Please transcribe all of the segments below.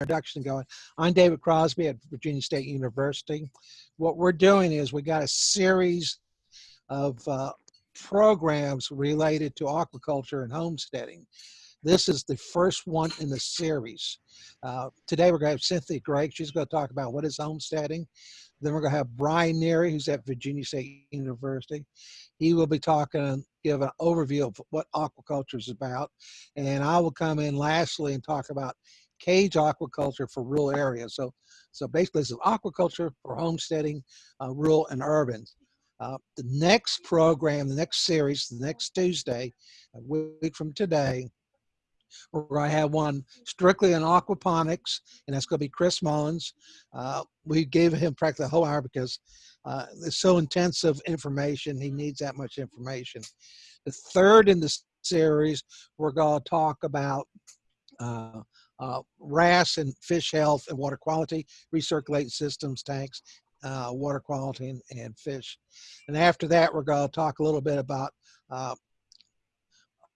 introduction going. I'm David Crosby at Virginia State University. What we're doing is we got a series of uh, programs related to aquaculture and homesteading. This is the first one in the series. Uh, today we're going to have Cynthia Gregg. She's going to talk about what is homesteading. Then we're going to have Brian Nerrie, who's at Virginia State University. He will be talking, and give an overview of what aquaculture is about. And I will come in lastly and talk about cage aquaculture for rural areas. So, so basically this is aquaculture for homesteading, uh, rural and urban. Uh, the next program, the next series, the next Tuesday, a week from today, we're going to have one strictly on aquaponics, and that's going to be Chris Mullins. Uh, we gave him practically a whole hour because uh, it's so intensive information. He needs that much information. The third in the series, we're going to talk about uh, uh, RAS and fish health and water quality, recirculating systems, tanks, uh, water quality, and, and, fish. And after that, we're going to talk a little bit about uh,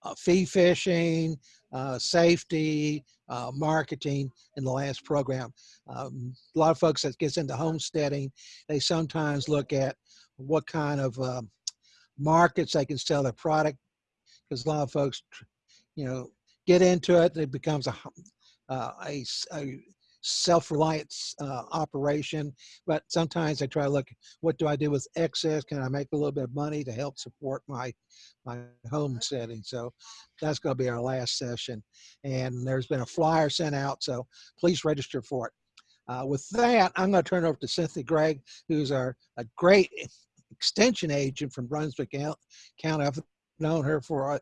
uh, fee fishing, uh, safety, uh, marketing in the last program. Um, a lot of folks that gets into homesteading, they sometimes look at what kind of markets they can sell their product because a lot of folks, you know, get into it, it becomes a, a, a self-reliant uh, operation, but sometimes I try to look, what do I do with excess? Can I make a little bit of money to help support my, my home setting? So that's gonna be our last session. And there's been a flyer sent out, so please register for it. Uh, with that, I'm gonna turn over to Cynthia Gregg, who's our a great extension agent from Brunswick County. I've known her for uh,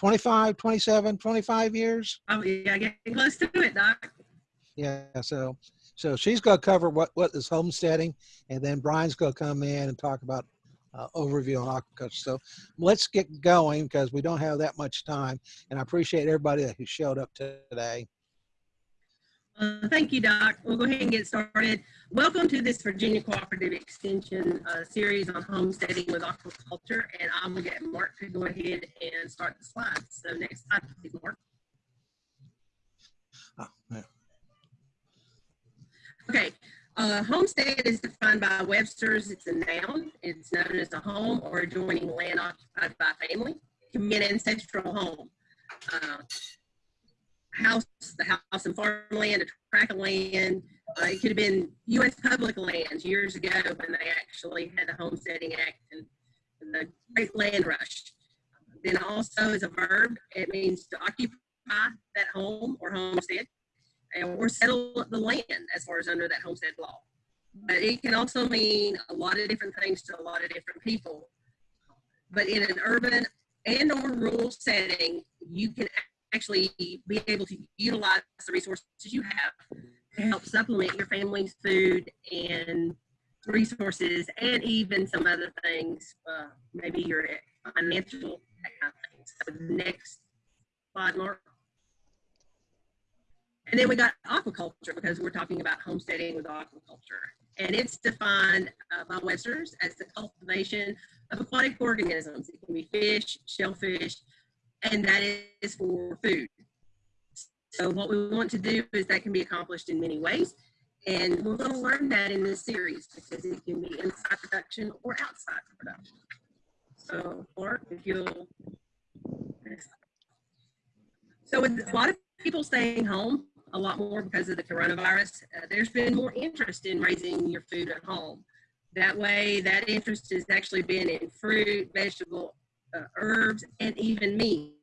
25, 27, 25 years. Oh yeah, getting close to it, Doc. Yeah, so so she's going to cover what what is homesteading, and then Brian's going to come in and talk about uh, overview on aquaculture. So let's get going because we don't have that much time, and I appreciate everybody who showed up today. Uh, thank you, Doc. We'll go ahead and get started. Welcome to this Virginia Cooperative Extension uh, series on homesteading with aquaculture, and I'm going to get Mark to go ahead and start the slides. So next slide, please, Mark. Oh, yeah. Okay, uh, homestead is defined by Webster's. It's a noun. It's known as a home or adjoining land occupied by family. It can be an ancestral home. Uh, house, the house and farmland, a tract of land. Uh, it could have been U.S. public lands years ago when they actually had the Homesteading Act and, the Great Land Rush. Then also as a verb, it means to occupy that home or homestead or settle the land as far as under that homestead law. But it can also mean a lot of different things to a lot of different people. But in an urban and or rural setting, you can actually be able to utilize the resources you have to help supplement your family's food and resources and even some other things, uh, maybe your financial, kind of thing. So next slide, Mark. And then we got aquaculture because we're talking about homesteading with aquaculture. And it's defined uh, by Webster's as the cultivation of aquatic organisms. It can be fish, shellfish, and that is for food. So what we want to do is that can be accomplished in many ways. And we're going to learn that in this series because it can be inside production or outside production. So, Mark, if you'll. So with a lot of people staying home, a lot more because of the coronavirus. Uh, there's been more interest in raising your food at home. That way, that interest has actually been in fruit, vegetable, uh, herbs, and even meat.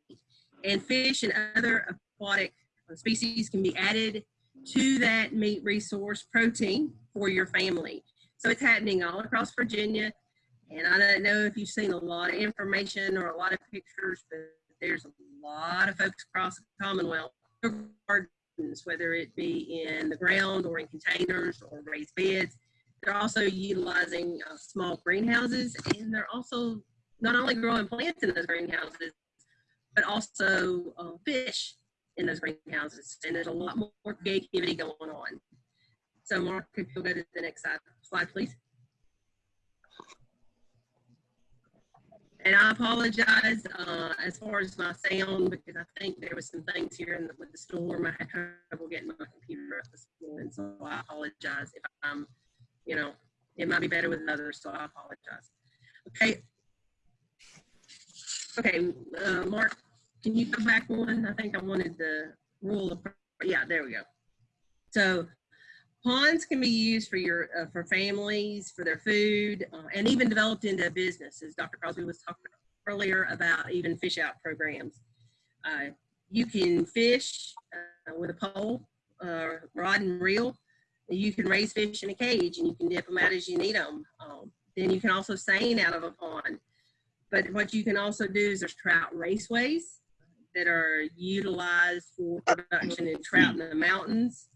And fish and other aquatic uh, species can be added to that meat resource protein for your family. So it's happening all across Virginia. And I don't know if you've seen a lot of information or a lot of pictures, but there's a lot of folks across the Commonwealth gardens, whether it be in the ground or in containers or raised beds. They're also utilizing uh, small greenhouses and they're also not only growing plants in those greenhouses, but also uh, fish in those greenhouses. And there's a lot more creativity going on. So Mark, if you'll go to the next slide, slide please. And I apologize uh, as far as my sound because I think there was some things here in the, with the storm. I had trouble getting my computer up this morning, so I apologize if I'm, you know, it might be better with others, so I apologize. Okay. Okay, uh, Mark, can you go back one? I think I wanted the rule of, yeah, there we go. So ponds can be used for your, uh, for families, for their food, uh, and even developed into businesses. Dr. Crosby was talking earlier about even fish out programs. Uh, you can fish uh, with a pole, uh, rod and reel. You can raise fish in a cage and you can dip them out as you need them. Um, then you can also seine out of a pond. But what you can also do is there's trout raceways that are utilized for production in trout in the mountains.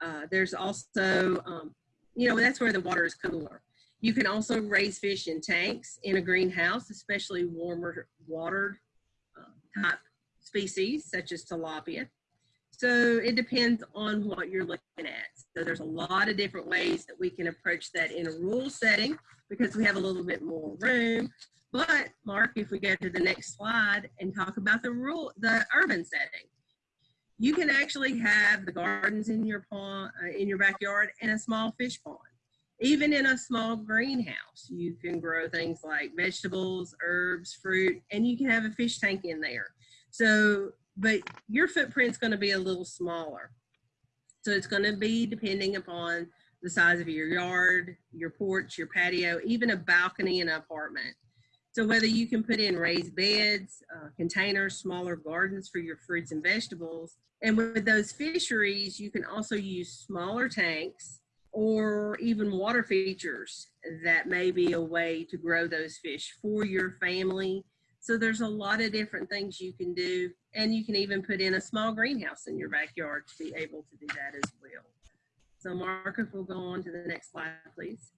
Uh, there's also, um, you know, that's where the water is cooler. You can also raise fish in tanks in a greenhouse, especially warmer watered uh, type species such as tilapia. So it depends on what you're looking at. So there's a lot of different ways that we can approach that in a rural setting because we have a little bit more room. But Mark, if we go to the next slide and talk about the rural, the urban setting, you can actually have the gardens in your pond, uh, in your backyard, and a small fish pond. Even in a small greenhouse, you can grow things like vegetables, herbs, fruit, and you can have a fish tank in there. So, but your footprint's going to be a little smaller. So it's going to be depending upon the size of your yard, your porch, your patio, even a balcony in an apartment. So whether you can put in raised beds, uh, containers, smaller gardens for your fruits and vegetables, and with those fisheries, you can also use smaller tanks or even water features that may be a way to grow those fish for your family. So there's a lot of different things you can do. And you can even put in a small greenhouse in your backyard to be able to do that as well. So Mark, if we'll go on to the next slide, please.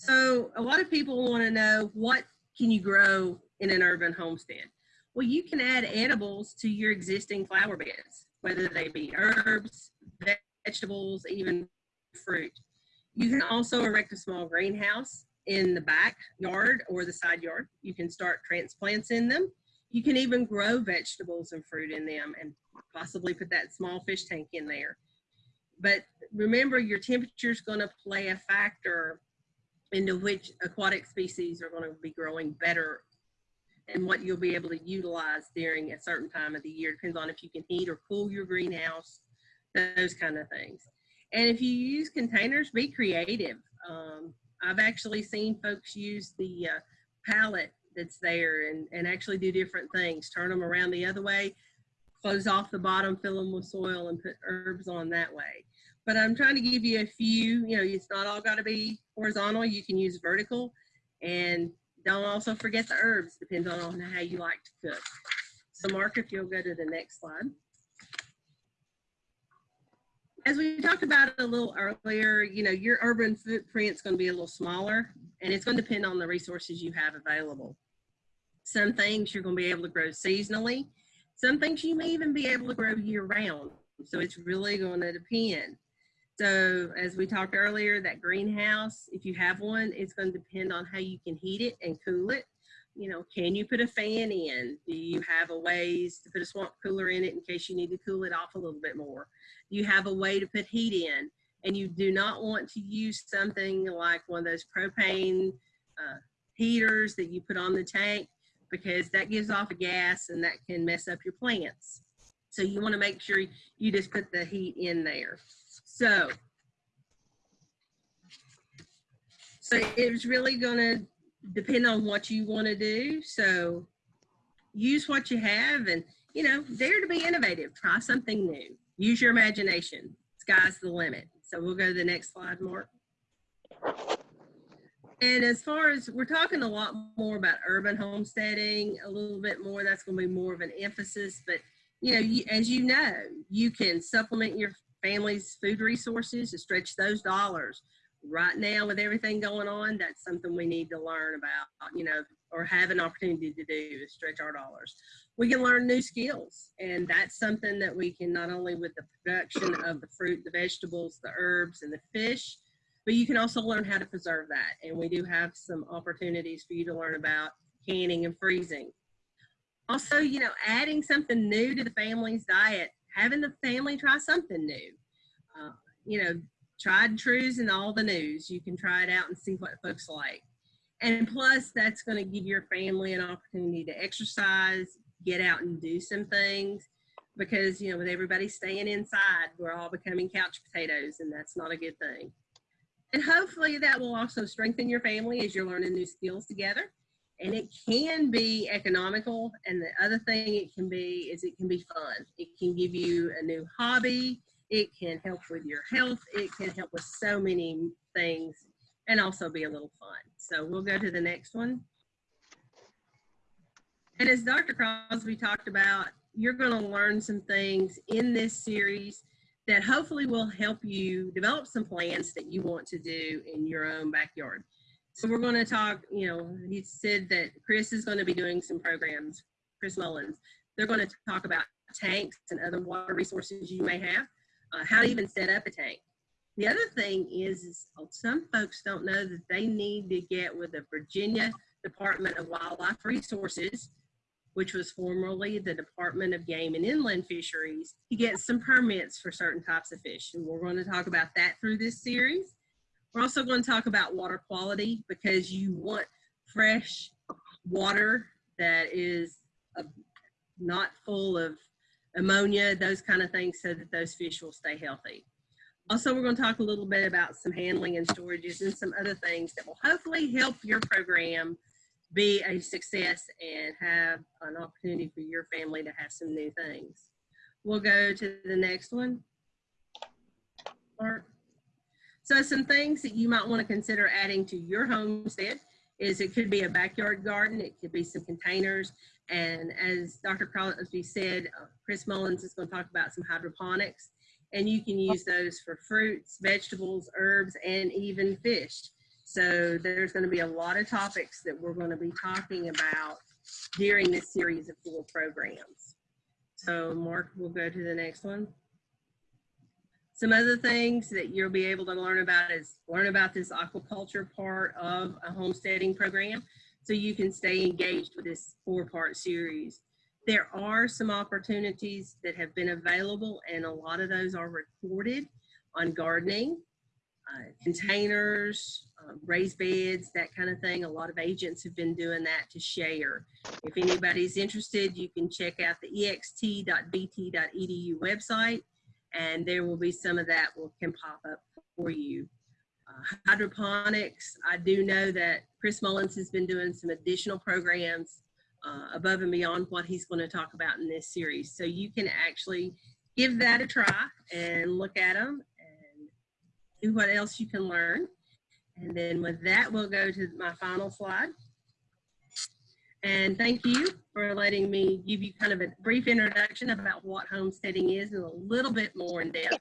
So a lot of people want to know what can you grow in an urban homestead? Well, you can add edibles to your existing flower beds, whether they be herbs, vegetables, even fruit. You can also erect a small greenhouse in the backyard or the side yard. You can start transplants in them. You can even grow vegetables and fruit in them and possibly put that small fish tank in there. But remember your temperature is going to play a factor into which aquatic species are going to be growing better and what you'll be able to utilize during a certain time of the year. Depends on if you can heat or cool your greenhouse, those kind of things. And if you use containers, be creative. Um, I've actually seen folks use the uh, pallet that's there and, and actually do different things. Turn them around the other way, close off the bottom, fill them with soil and put herbs on that way. But I'm trying to give you a few, you know, it's not all got to be horizontal. You can use vertical and don't also forget the herbs, depends on how you like to cook. So Mark, if you'll go to the next slide. As we talked about a little earlier, you know, your urban footprint's going to be a little smaller and it's going to depend on the resources you have available. Some things you're going to be able to grow seasonally. Some things you may even be able to grow year round. So it's really going to depend. So as we talked earlier, that greenhouse, if you have one, it's going to depend on how you can heat it and cool it. You know, can you put a fan in? Do you have a ways to put a swamp cooler in it in case you need to cool it off a little bit more? Do you have a way to put heat in? And you do not want to use something like one of those propane uh, heaters that you put on the tank because that gives off a gas and that can mess up your plants. So you want to make sure you just put the heat in there. So, so it's really going to depend on what you want to do. So use what you have and, you know, dare to be innovative. Try something new. Use your imagination. Sky's the limit. So we'll go to the next slide, Mark. And as far as we're talking a lot more about urban homesteading, a little bit more, that's going to be more of an emphasis. But, you know, you, as you know, you can supplement your families' food resources to stretch those dollars. Right now, with everything going on, that's something we need to learn about, you know, or have an opportunity to do is stretch our dollars. We can learn new skills, and that's something that we can not only with the production of the fruit, the vegetables, the herbs, and the fish, but you can also learn how to preserve that. And we do have some opportunities for you to learn about canning and freezing. Also, you know, adding something new to the family's diet, having the family try something new. Uh, you know, tried and trues and all the news. You can try it out and see what folks like. And plus, that's going to give your family an opportunity to exercise, get out and do some things. Because, you know, with everybody staying inside, we're all becoming couch potatoes, and that's not a good thing. And hopefully, that will also strengthen your family as you're learning new skills together. And it can be economical. And the other thing it can be is it can be fun. It can give you a new hobby. It can help with your health. It can help with so many things and also be a little fun. So we'll go to the next one. And as Dr. Crosby talked about, you're going to learn some things in this series that hopefully will help you develop some plans that you want to do in your own backyard. So we're going to talk, you know, he said that Chris is going to be doing some programs, Chris Mullins. They're going to talk about tanks and other water resources you may have, uh, how to even set up a tank. The other thing is, is some folks don't know that they need to get with the Virginia Department of Wildlife Resources, which was formerly the Department of Game and Inland Fisheries, to get some permits for certain types of fish. And we're going to talk about that through this series. We're also going to talk about water quality because you want fresh water that is uh, not full of ammonia, those kind of things, so that those fish will stay healthy. Also, we're going to talk a little bit about some handling and storages and some other things that will hopefully help your program be a success and have an opportunity for your family to have some new things. We'll go to the next one. Mark. So some things that you might want to consider adding to your homestead is it could be a backyard garden, it could be some containers, and as Dr. Crosby said, uh, Chris Mullins is going to talk about some hydroponics, and you can use those for fruits, vegetables, herbs, and even fish. So there's going to be a lot of topics that we're going to be talking about during this series of four programs. So Mark, we'll go to the next one. Some other things that you'll be able to learn about is learn about this aquaculture part of a homesteading program so you can stay engaged with this four part series. There are some opportunities that have been available and a lot of those are recorded on gardening, uh, containers, uh, raised beds, that kind of thing. A lot of agents have been doing that to share. If anybody's interested, you can check out the ext.vt.edu website and there will be some of that will can pop up for you. Uh, hydroponics, I do know that Chris Mullins has been doing some additional programs uh, above and beyond what he's going to talk about in this series. So you can actually give that a try and look at them and see what else you can learn. And then with that, we'll go to my final slide. And thank you for letting me give you kind of a brief introduction about what homesteading is and a little bit more in depth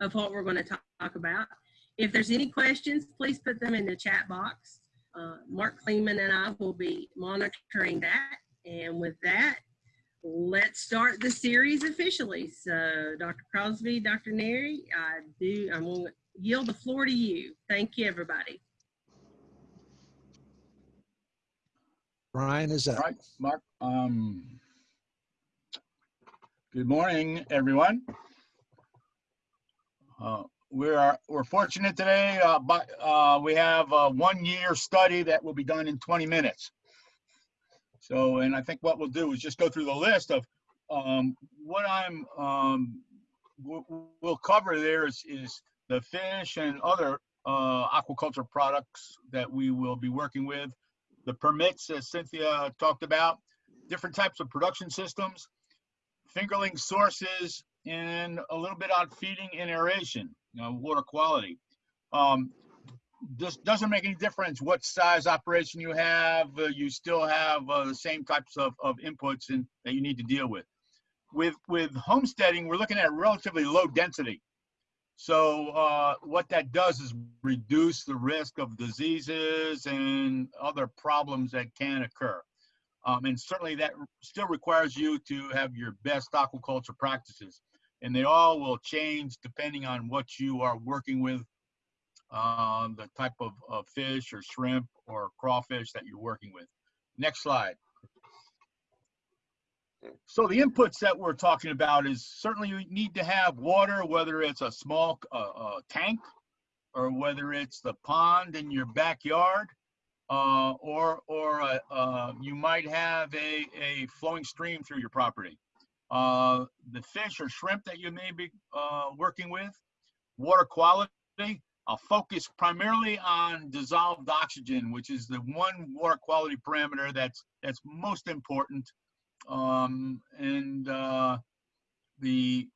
of what we're going to talk about. If there's any questions, please put them in the chat box. Uh, Mark Kleeman and I will be monitoring that. And with that, let's start the series officially. So Dr. Crosby, Dr. Nerrie, I do, I'm going to yield the floor to you. Thank you, everybody. Brian is up. All right, Mark. Um, good morning, everyone. Uh, we are we're fortunate today, uh, but uh, we have a one-year study that will be done in 20 minutes. So, and I think what we'll do is just go through the list of um, what I'm um, we'll cover. There is is the fish and other uh, aquaculture products that we will be working with the permits, as Cynthia talked about, different types of production systems, fingerling sources, and a little bit on feeding and aeration, you know, water quality. Um, this doesn't make any difference what size operation you have. Uh, you still have uh, the same types of, of inputs in, that you need to deal with. With with homesteading, we're looking at relatively low density. So uh, what that does is reduce the risk of diseases and other problems that can occur. Um, and certainly that still requires you to have your best aquaculture practices. And they all will change depending on what you are working with uh, the type of, of fish or shrimp or crawfish that you're working with. Next slide. So the inputs that we're talking about is certainly you need to have water, whether it's a small uh, uh, tank or whether it's the pond in your backyard, uh, or or uh, uh, you might have a, a flowing stream through your property. Uh, the fish or shrimp that you may be working with, water quality. I'll focus primarily on dissolved oxygen, which is the one water quality parameter that's that's most important. Um, and uh, the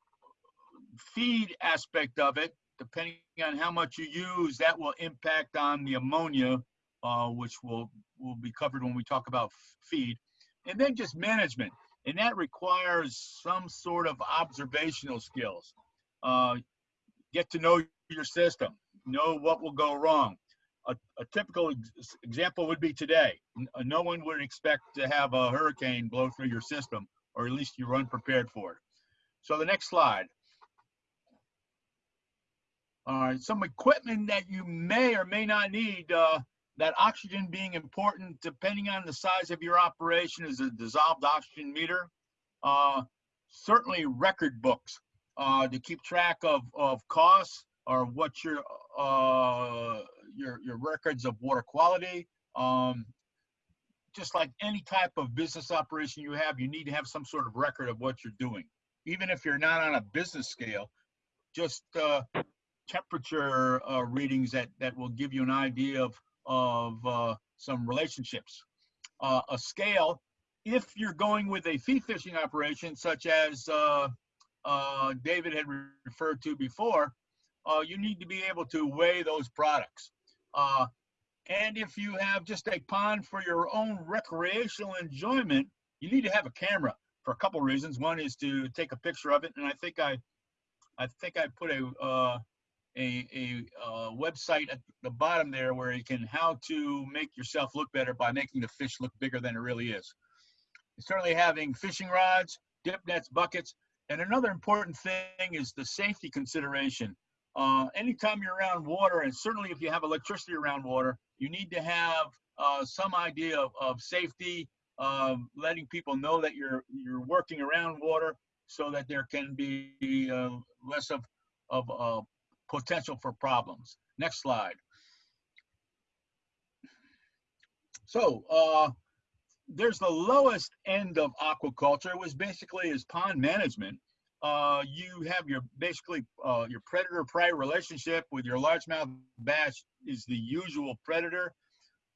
feed aspect of it, depending on how much you use, that will impact on the ammonia, uh, which will will be covered when we talk about feed. And then just management, and that requires some sort of observational skills. Uh, get to know your system, know what will go wrong. A, a typical ex- example would be today. Uh, No one would expect to have a hurricane blow through your system, or at least you're unprepared for it. So the next slide. All right, some equipment that you may or may not need, uh, that oxygen being important, depending on the size of your operation, is a dissolved oxygen meter. Uh, certainly record books, uh, to keep track of, of costs or what your, uh, your, your records of water quality. Um, just like any type of business operation you have, you need to have some sort of record of what you're doing. Even if you're not on a business scale, just, uh, temperature uh, readings that that will give you an idea of of uh, some relationships. Uh, a scale, if you're going with a fee fishing operation such as uh, David had re- referred to before, uh, you need to be able to weigh those products. Uh, and if you have just a pond for your own recreational enjoyment, you need to have a camera for a couple reasons. One is to take a picture of it, and I think I, I think I put a uh, a, a uh, website at the bottom there where you can how to make yourself look better by making the fish look bigger than it really is. Certainly having fishing rods, dip nets, buckets, and another important thing is the safety consideration. Uh, anytime you're around water, and certainly if you have electricity around water, you need to have uh, some idea of, of safety, um, letting people know that you're you're working around water so that there can be uh, less of of uh, potential for problems. Next slide. So uh, there's the lowest end of aquaculture, was basically is pond management. Uh, you have your basically uh, your predator prey relationship with your largemouth bass is the usual predator,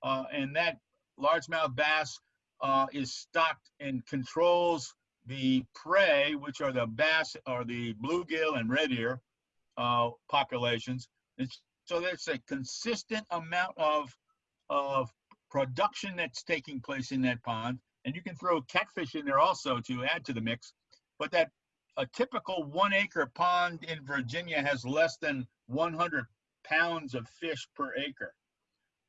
uh, and that largemouth bass uh, is stocked and controls the prey, which are the bass or the bluegill and red ear uh, populations. And so there's a consistent amount of, of production that's taking place in that pond. And you can throw catfish in there also to add to the mix. But that a typical one acre pond in Virginia has less than 100 pounds of fish per acre.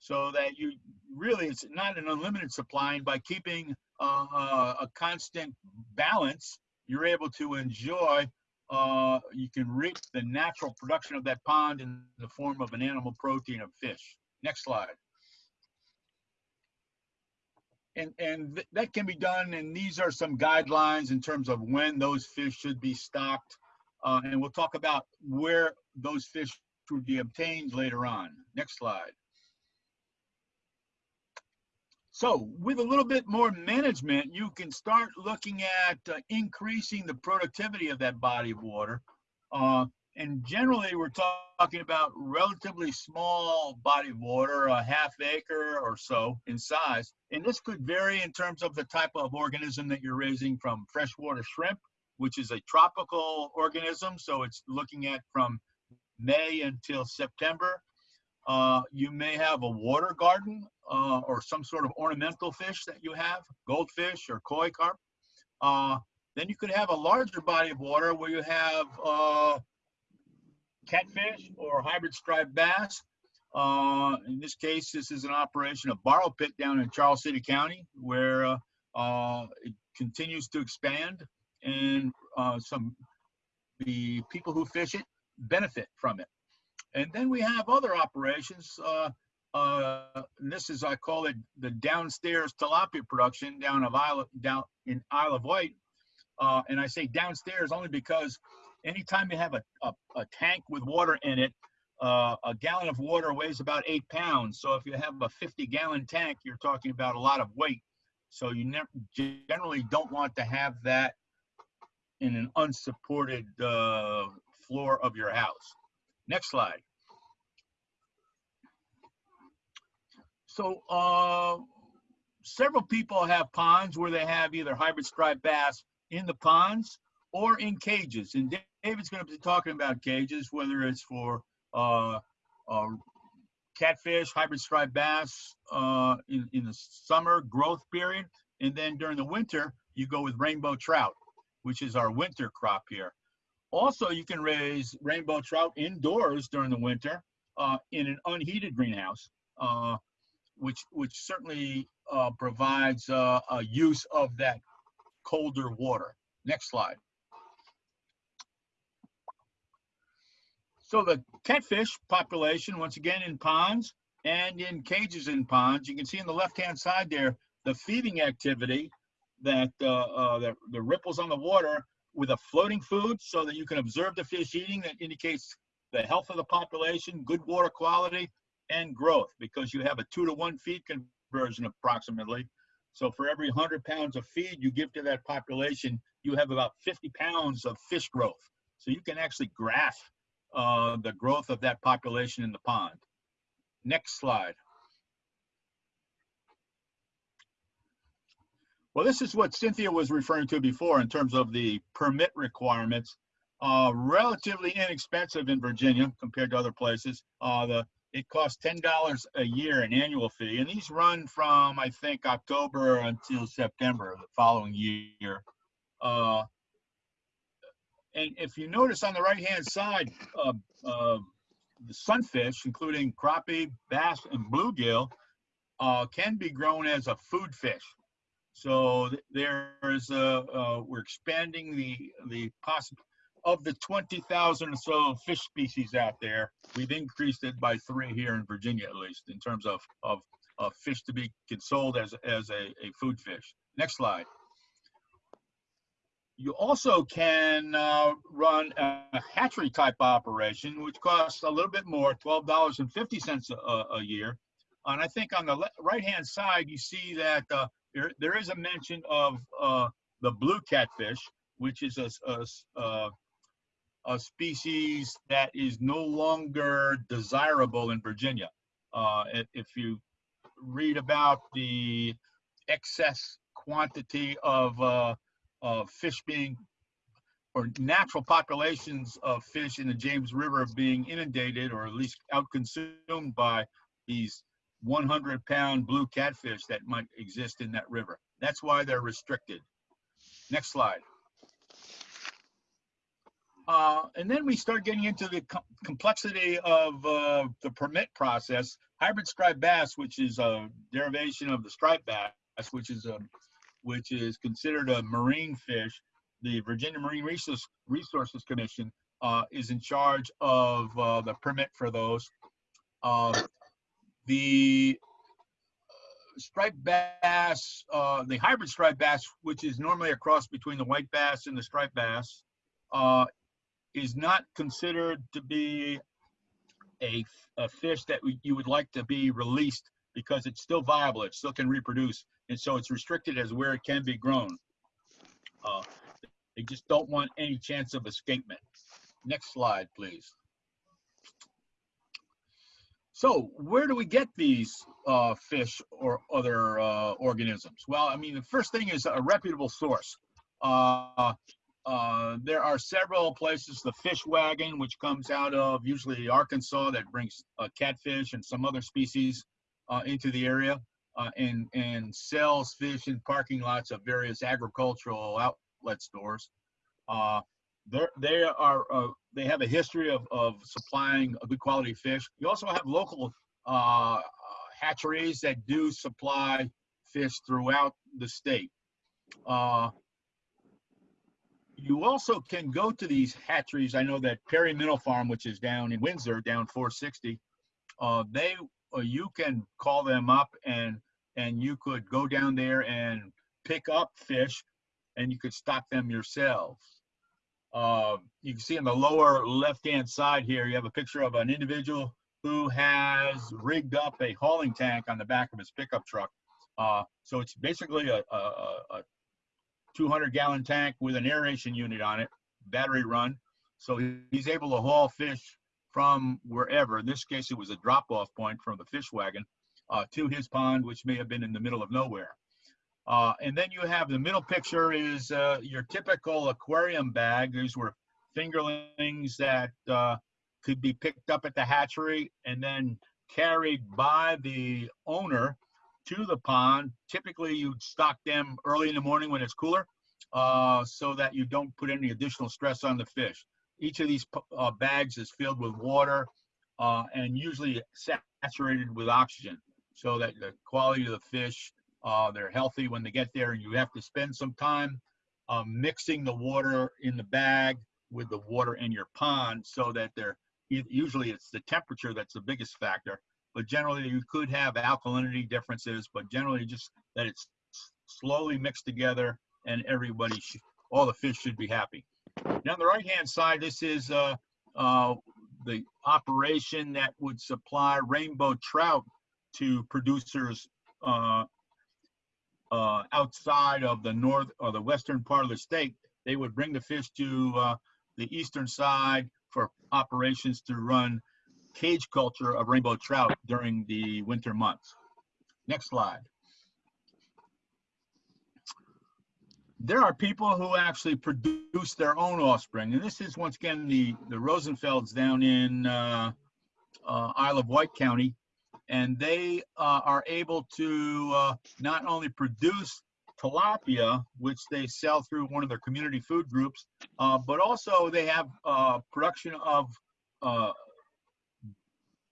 So that you really, it's not an unlimited supply. And by keeping uh, a constant balance, you're able to enjoy uh, you can reap the natural production of that pond in the form of an animal protein of fish. Next slide. And, and th- that can be done, and these are some guidelines in terms of when those fish should be stocked. Uh, and we'll talk about where those fish should be obtained later on. Next slide. So with a little bit more management, you can start looking at uh, increasing the productivity of that body of water. Uh, and generally, we're talking about relatively small body of water, a half acre or so in size. And this could vary in terms of the type of organism that you're raising from freshwater shrimp, which is a tropical organism. So it's looking at from May until September. Uh, you may have a water garden uh, or some sort of ornamental fish that you have, goldfish or koi carp. Uh, then you could have a larger body of water where you have uh, catfish or hybrid striped bass. Uh, in this case, this is an operation of Borrow Pit down in Charles City County where uh, uh, it continues to expand and uh, some the people who fish it benefit from it. And then we have other operations. Uh, uh, this is, I call it the downstairs tilapia production down of Isle, down in Isle of Wight. And I say downstairs only because anytime you have a, a, a tank with water in it, uh, a gallon of water weighs about eight pounds. So if you have a 50 gallon tank, you're talking about a lot of weight. So you generally don't want to have that in an unsupported uh, floor of your house. Next slide. So uh, several people have ponds where they have either hybrid striped bass in the ponds or in cages. Da- David's going to be talking about cages, whether it's for uh, uh, catfish, hybrid striped bass uh, in, in the summer growth period. And then during the winter, you go with rainbow trout, which is our winter crop here. Also, you can raise rainbow trout indoors during the winter uh, in an unheated greenhouse, uh, which which certainly uh, provides a use of that colder water. Next slide. So the catfish population, once again, in ponds and in cages in ponds, you can see on the left-hand side there, the feeding activity that uh, uh, the, the ripples on the water with a floating food so that you can observe the fish eating that indicates the health of the population, good water quality, and growth because you have a two to one feed conversion approximately. So for every 100 pounds of feed you give to that population, you have about 50 pounds of fish growth. So you can actually graph uh, the growth of that population in the pond. Next slide. Well, this is what Cynthia was referring to before in terms of the permit requirements. Uh, relatively inexpensive in Virginia compared to other places. Uh, the it costs ten dollars a year an annual fee, and these run from I think October until September the following year. Uh, and if you notice on the right hand side, uh, uh, the sunfish, including crappie, bass, and bluegill, uh, can be grown as a food fish. So there's a, uh, we're expanding the the possible of the 20,000 or so fish species out there. We've increased it by three here in Virginia, at least in terms of of, of fish to be sold as as a, a food fish. Next slide. You also can uh, run a hatchery type operation, which costs a little bit more, $12.50 a, a year. And I think on the le- right-hand side, you see that uh, there, there is a mention of uh, the blue catfish, which is a, a uh, a species that is no longer desirable in Virginia. Uh, if, if you read about the excess quantity of, uh, of fish being or natural populations of fish in the James River being inundated or at least outconsumed by these 100 pound blue catfish that might exist in that river. That's why they're restricted. Next slide. Uh, and then we start getting into the com- complexity of uh, the permit process. Hybrid striped bass, which is a derivation of the striped bass, which is a, which is considered a marine fish. The Virginia Marine Resources Resources Commission uh, is in charge of uh, the permit for those. Uh, the striped bass, uh, the hybrid striped bass, which is normally a cross between the white bass and the striped bass, uh, is not considered to be a, a fish that you would like to be released because it's still viable, it still can reproduce, and so it's restricted as where it can be grown. Uh, They just don't want any chance of escapement. Next slide, please. So where do we get these uh, fish or other uh, organisms? Well, I mean, the first thing is a reputable source. Uh, uh, there are several places, the fish wagon, which comes out of usually Arkansas, that brings uh, catfish and some other species uh, into the area uh, and, and sells fish in parking lots of various agricultural outlet stores. Uh, they are, uh, they have a history of, of supplying a good quality fish. You also have local uh, hatcheries that do supply fish throughout the state. Uh, You also can go to these hatcheries. I know that Perry Middle Farm, which is down in Windsor, down 460, uh, they, uh, you can call them up and, and you could go down there and pick up fish and you could stock them yourselves. Uh, you can see on the lower left-hand side here, you have a picture of an individual who has rigged up a hauling tank on the back of his pickup truck. Uh, so it's basically a, a, a a 200 gallon tank with an aeration unit on it, battery run. So he's able to haul fish from wherever. In this case, it was a drop off point from the fish wagon uh, to his pond, which may have been in the middle of nowhere. Uh, and then you have the middle picture is uh, your typical aquarium bag. These were fingerlings that uh, could be picked up at the hatchery and then carried by the owner to the pond. Typically, you'd stock them early in the morning when it's cooler, uh, so that you don't put any additional stress on the fish. Each of these uh, bags is filled with water and usually saturated with oxygen, so that the quality of the fish, uh, they're healthy when they get there. You have to spend some time uh, mixing the water in the bag with the water in your pond, so that they're usually it's the temperature that's the biggest factor but generally you could have alkalinity differences, but generally just that it's slowly mixed together and everybody, all the fish should be happy. Now on the right-hand side, this is uh, uh, the operation that would supply rainbow trout to producers uh, uh, outside of the north or the western part of the state. They would bring the fish to uh, the eastern side for operations to run cage culture of rainbow trout during the winter months. Next slide. There are people who actually produce their own offspring, and this is once again the the Rosenfelds down in uh, uh, Isle of Wight County, and they uh, are able to uh, not only produce tilapia, which they sell through one of their community food groups, uh, but also they have uh, production of uh,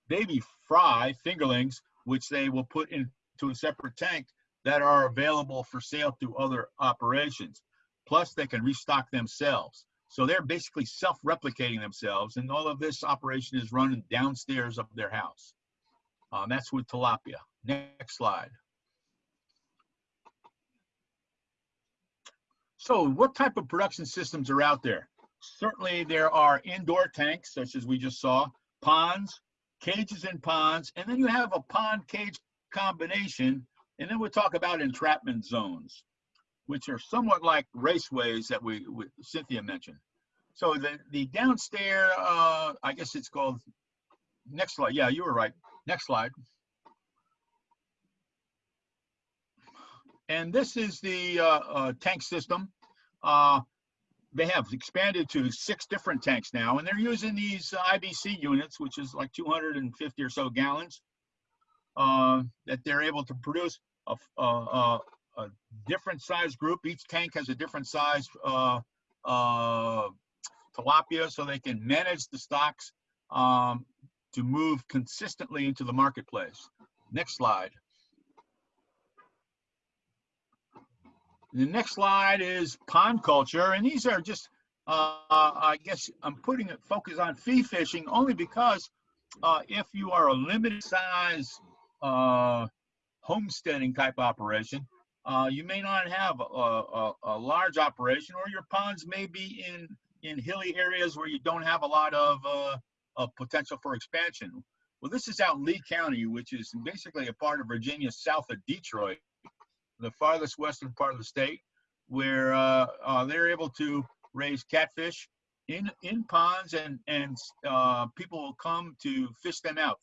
baby fry fingerlings, which they will put into a separate tank that are available for sale to other operations. Plus, they can restock themselves. So they're basically self-replicating themselves, and all of this operation is run downstairs of their house. Um, that's with tilapia. Next slide. So what type of production systems are out there? Certainly there are indoor tanks, such as we just saw, ponds, cages and ponds, and then you have a pond cage combination, and then we'll talk about entrapment zones, which are somewhat like raceways that we, we Cynthia mentioned. So the, the downstairs, uh, I guess it's called, next slide, yeah, you were right, next slide. And this is the uh, uh, tank system. Uh, they have expanded to six different tanks now, and they're using these IBC units, which is like 250 or so gallons, uh, that they're able to produce a different size group. Each tank has a different size uh, uh, tilapia, so they can manage the stocks um, to move consistently into the marketplace. Next slide. The next slide is pond culture, and these are just, uh, I guess I'm putting it focus on fee fishing only because uh, if you are a limited size uh, homesteading type operation, uh, you may not have a, a, a large operation, or your ponds may be in in hilly areas where you don't have a lot of, uh, of potential for expansion. Well, this is out in Lee County, which is basically a part of Virginia south of Detroit the farthest western part of the state, where uh, uh, they're able to raise catfish in in ponds, and and uh, people will come to fish them out.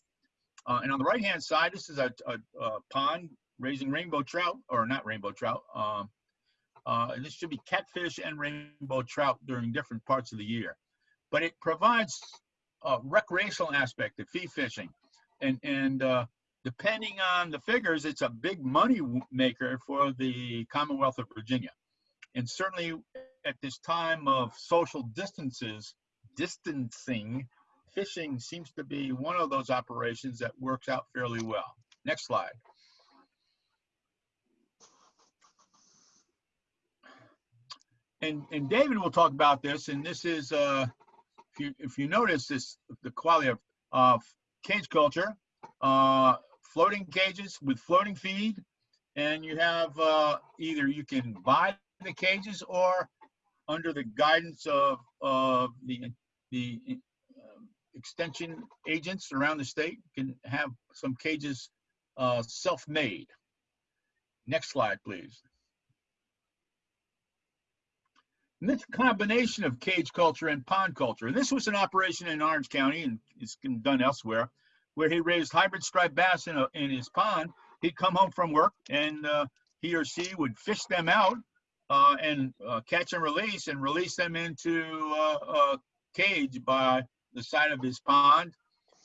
Uh, and on the right hand side, this is a, a, a pond raising rainbow trout, or not rainbow trout. Um, uh, this should be catfish and rainbow trout during different parts of the year, but it provides a recreational aspect of fee fishing, and and uh, depending on the figures, it's a big money maker for the Commonwealth of Virginia. And certainly at this time of social distances, distancing, fishing seems to be one of those operations that works out fairly well. Next slide. and, and David will talk about this, and this is, uh, if you, if you notice this, the quality of, of cage culture, uh, floating cages with floating feed, and you have, uh, either you can buy the cages or under the guidance of, of the, the um, extension agents around the state can have some cages, uh, self-made. Next slide, please. And this combination of cage culture and pond culture, and this was an operation in Orange County and it's been done elsewhere, where he raised hybrid striped bass in, a, in his pond. He'd come home from work and uh, he or she would fish them out uh, and uh, catch and release and release them into uh, a cage by the side of his pond.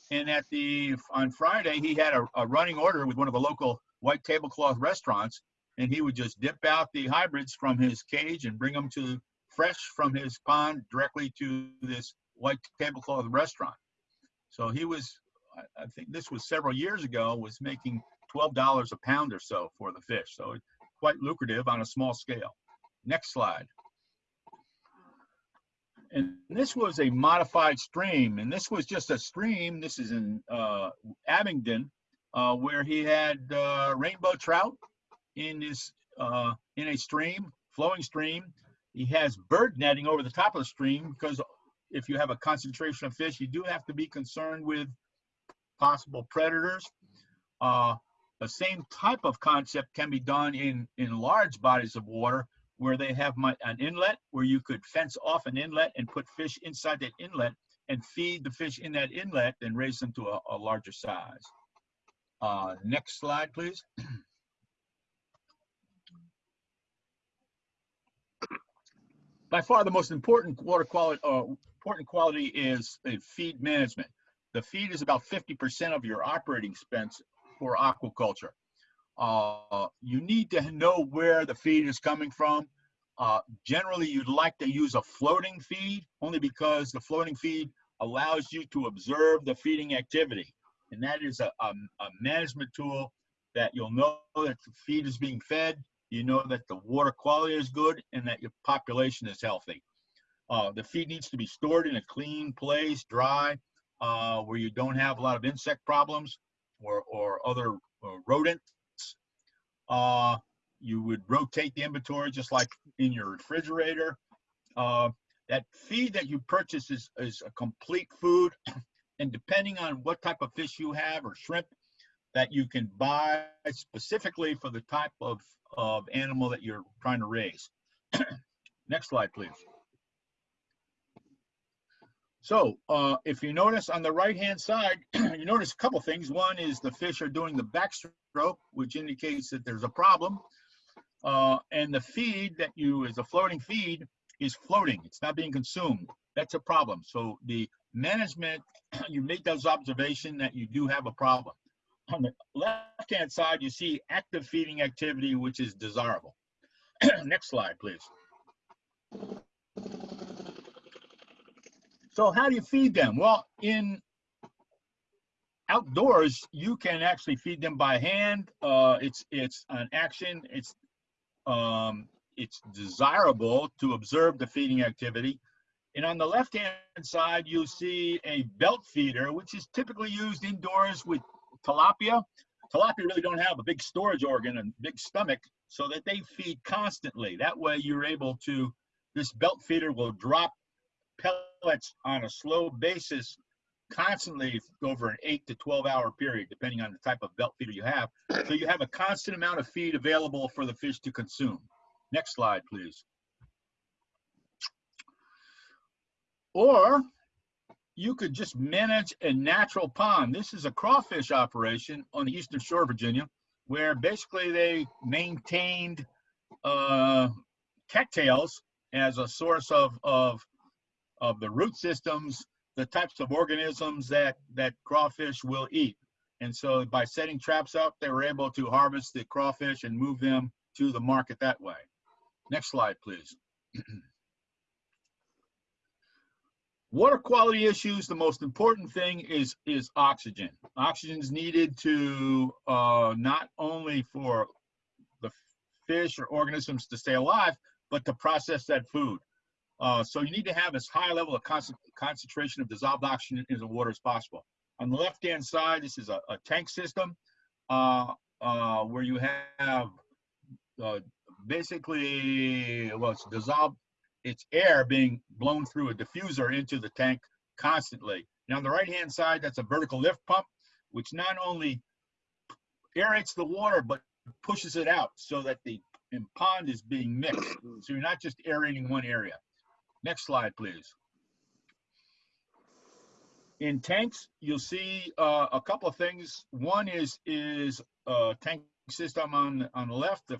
And at the on Friday, he had a, a running order with one of the local white tablecloth restaurants, and he would just dip out the hybrids from his cage and bring them to fresh from his pond directly to this white tablecloth restaurant. So he was, I, think this was several years ago, was making twelve dollars a pound or so for the fish. So quite lucrative on a small scale. Next slide. And this was a modified stream, and this was just a stream. This is in uh, Abingdon, uh, where he had uh, rainbow trout in his uh, in a stream, flowing stream. He has bird netting over the top of the stream because if you have a concentration of fish, you do have to be concerned with possible predators. Uh, the same type of concept can be done in in large bodies of water where they have my, an inlet where you could fence off an inlet and put fish inside that inlet and feed the fish in that inlet and raise them to a, a larger size. Uh, next slide, please. By far, the most important water quality, uh, important quality is uh, feed management. The feed is about 50% of your operating expense for aquaculture. Uh, you need to know where the feed is coming from. Uh, generally, you'd like to use a floating feed only because the floating feed allows you to observe the feeding activity. And that is a, a, a management tool that you'll know that the feed is being fed, you know that the water quality is good, and that your population is healthy. Uh, the feed needs to be stored in a clean place, dry, uh, where you don't have a lot of insect problems or, or other uh, rodents. Uh, you would rotate the inventory just like in your refrigerator. Uh, that feed that you purchase is, is a complete food. And depending on what type of fish you have or shrimp that you can buy specifically for the type of, of animal that you're trying to raise. Next slide, please. So uh, if you notice on the right-hand side, you notice a couple things. One is the fish are doing the backstroke, which indicates that there's a problem. Uh, and the feed that you, is a floating feed, is floating. It's not being consumed. That's a problem. So the management, you make those observation that you do have a problem. On the left-hand side, you see active feeding activity, which is desirable. Next slide, please. So how do you feed them? Well, in outdoors, you can actually feed them by hand. Uh, it's it's an action. It's um, it's desirable to observe the feeding activity. And on the left-hand side, you'll see a belt feeder, which is typically used indoors with tilapia. Tilapia really don't have a big storage organ and big stomach, so that they feed constantly. That way you're able to, this belt feeder will drop pellets on a slow basis constantly over an 8 to 12 hour period, depending on the type of belt feeder you have. So you have a constant amount of feed available for the fish to consume. Next slide, please. Or you could just manage a natural pond. This is a crawfish operation on the eastern shore of Virginia, where basically they maintained uh, cattails as a source of, of, of the root systems the types of organisms that that crawfish will eat. And so by setting traps up, they were able to harvest the crawfish and move them to the market that way. Next slide, please. Water quality issues, the most important thing is, is oxygen. Oxygen is needed to uh, not only for the fish or organisms to stay alive, but to process that food. Uh, so you need to have as high level of concent- concentration of dissolved oxygen in the water as possible. On the left-hand side, this is a, a tank system uh, uh, where you have uh, basically, well, it's dissolved, it's air being blown through a diffuser into the tank constantly. And on the right-hand side, that's a vertical lift pump, which not only aerates the water, but pushes it out so that the pond is being mixed. So you're not just aerating one area. Next slide, please. In tanks, you'll see uh, a couple of things. One is is a tank system on on the left. The,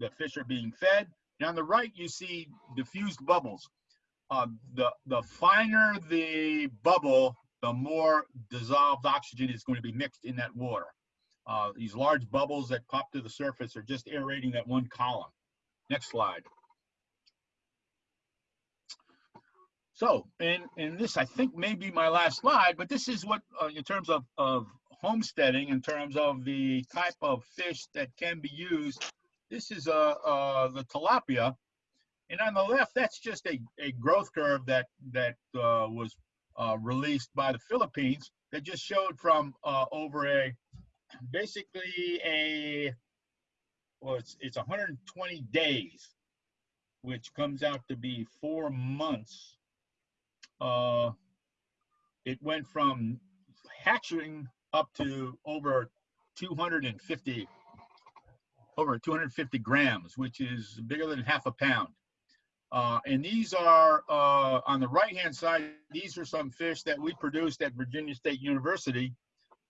the fish are being fed. And on the right, you see diffused bubbles. Uh, the the finer the bubble, the more dissolved oxygen is going to be mixed in that water. Uh, these large bubbles that pop to the surface are just aerating that one column. Next slide. So, and, and this I think may be my last slide, but this is what, uh, in terms of, of homesteading, in terms of the type of fish that can be used. This is uh, uh, the tilapia. And on the left, that's just a, a growth curve that, that uh, was uh, released by the Philippines that just showed from uh, over a basically a well it's it's 120 days which comes out to be four months uh it went from hatching up to over 250 over 250 grams which is bigger than half a pound uh, and these are uh, on the right hand side these are some fish that we produced at virginia state university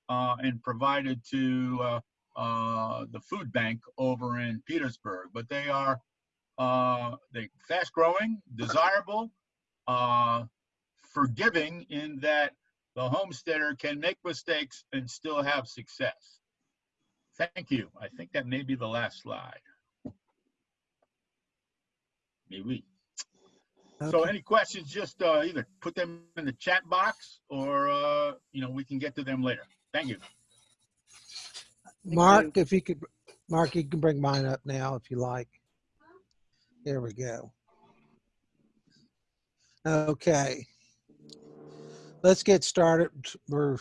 uh, and provided to uh, uh, the food bank over in Petersburg. But they are uh, they fast growing, desirable, forgiving in that the homesteader can make mistakes and still have success. Thank you. I think that may be the last slide. Maybe. So any questions, just uh, either put them in the chat box or, uh, you know, we can get to them later. Thank you. Mark, if you could, Mark, you can bring mine up now if you like. There we go. Okay. Let's get started. We're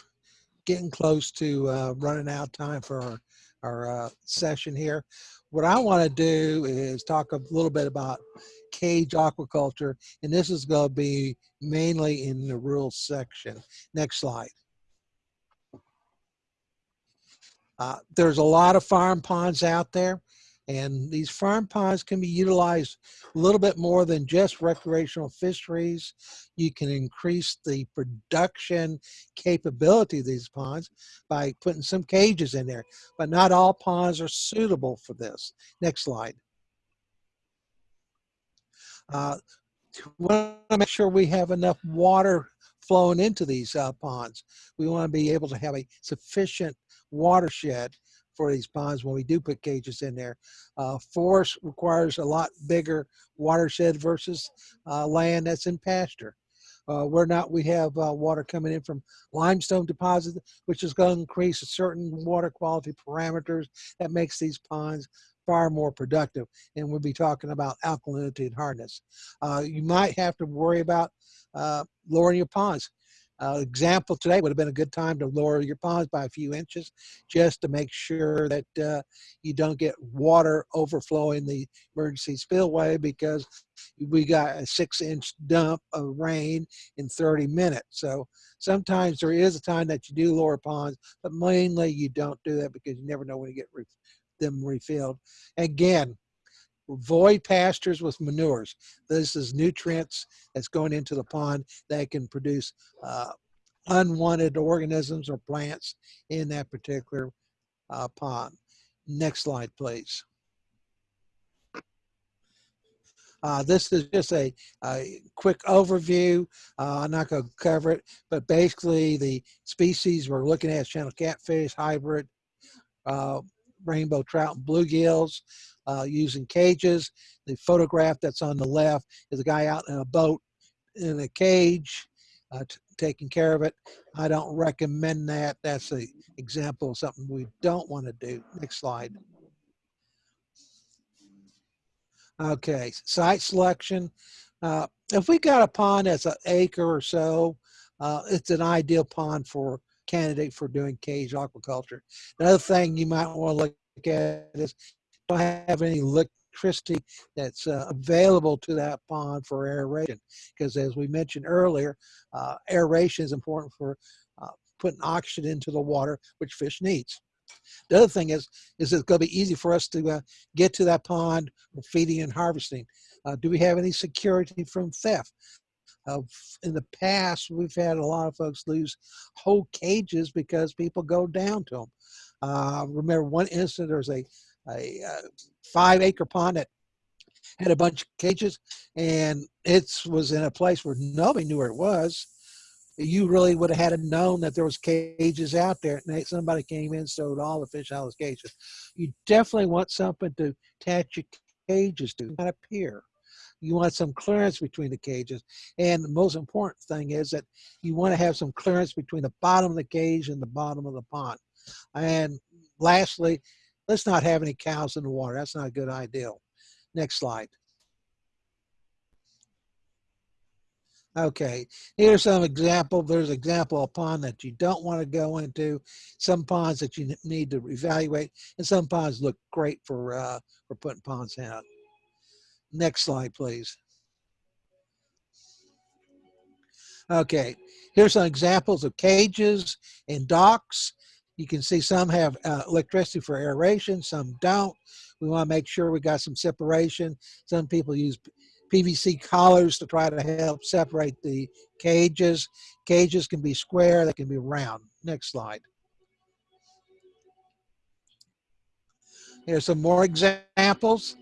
getting close to uh, running out of time for our, our uh, session here. What I want to do is talk a little bit about cage aquaculture, and this is going to be mainly in the rural section. Next slide. Uh, there's a lot of farm ponds out there, and these farm ponds can be utilized a little bit more than just recreational fisheries. You can increase the production capability of these ponds by putting some cages in there, but not all ponds are suitable for this. Next slide. Uh, we want to make sure we have enough water flowing into these uh, ponds. We want to be able to have a sufficient watershed for these ponds when we do put cages in there. Uh, forest requires a lot bigger watershed versus uh, land that's in pasture. Uh, we're not, we have uh, water coming in from limestone deposits, which is going to increase certain water quality parameters that makes these ponds far more productive. And we'll be talking about alkalinity and hardness. Uh, you might have to worry about uh, lowering your ponds. Uh, example today would have been a good time to lower your ponds by a few inches just to make sure that uh, you don't get water overflowing the emergency spillway because we got a six inch dump of rain in 30 minutes. So sometimes there is a time that you do lower ponds, but mainly you don't do that because you never know when you get re them refilled. Again, avoid pastures with manures. This is nutrients that's going into the pond that can produce uh, unwanted organisms or plants in that particular uh, pond. Next slide, please. Uh, this is just a, a quick overview. Uh, I'm not going to cover it, but basically the species we're looking at is channel catfish, hybrid, uh, rainbow trout, and bluegills uh, using cages. The photograph that's on the left is a guy out in a boat in a cage uh, taking care of it. I don't recommend that. That's an example of something we don't want to do. Next slide. Okay, site selection. Uh, if we got a pond that's an acre or so, uh, it's an ideal pond for candidate for doing cage aquaculture. Another thing you might want to look at is don't have any electricity that's uh, available to that pond for aeration. Because as we mentioned earlier, uh, aeration is important for uh, putting oxygen into the water, which fish needs. The other thing is, is it's going to be easy for us to uh, get to that pond for feeding and harvesting. Uh, do we have any security from theft? Uh, in the past, we've had a lot of folks lose whole cages because people go down to them. Uh, remember one incident, there was a, a, uh five acre pond that had a bunch of cages and it was in a place where nobody knew where it was. You really would have had to known that there was cages out there and somebody came in stowed all the fish out of those cages. You definitely want something to attach your cages to not here. You want some clearance between the cages and the most important thing is that you want to have some clearance between the bottom of the cage and the bottom of the pond. And lastly let's not have any cows in the water that's not a good idea next slide Okay, here's some example. There's example of pond that you don't want to go into, some ponds that you need to evaluate, and some ponds look great for uh, for putting ponds in. Next slide, please. Okay, here's some examples of cages and docks. You can see some have uh, electricity for aeration, some don't. We want to make sure we got some separation. Some people use PVC collars to try to help separate the cages. Cages can be square, they can be round. Next slide. Here's some more examples.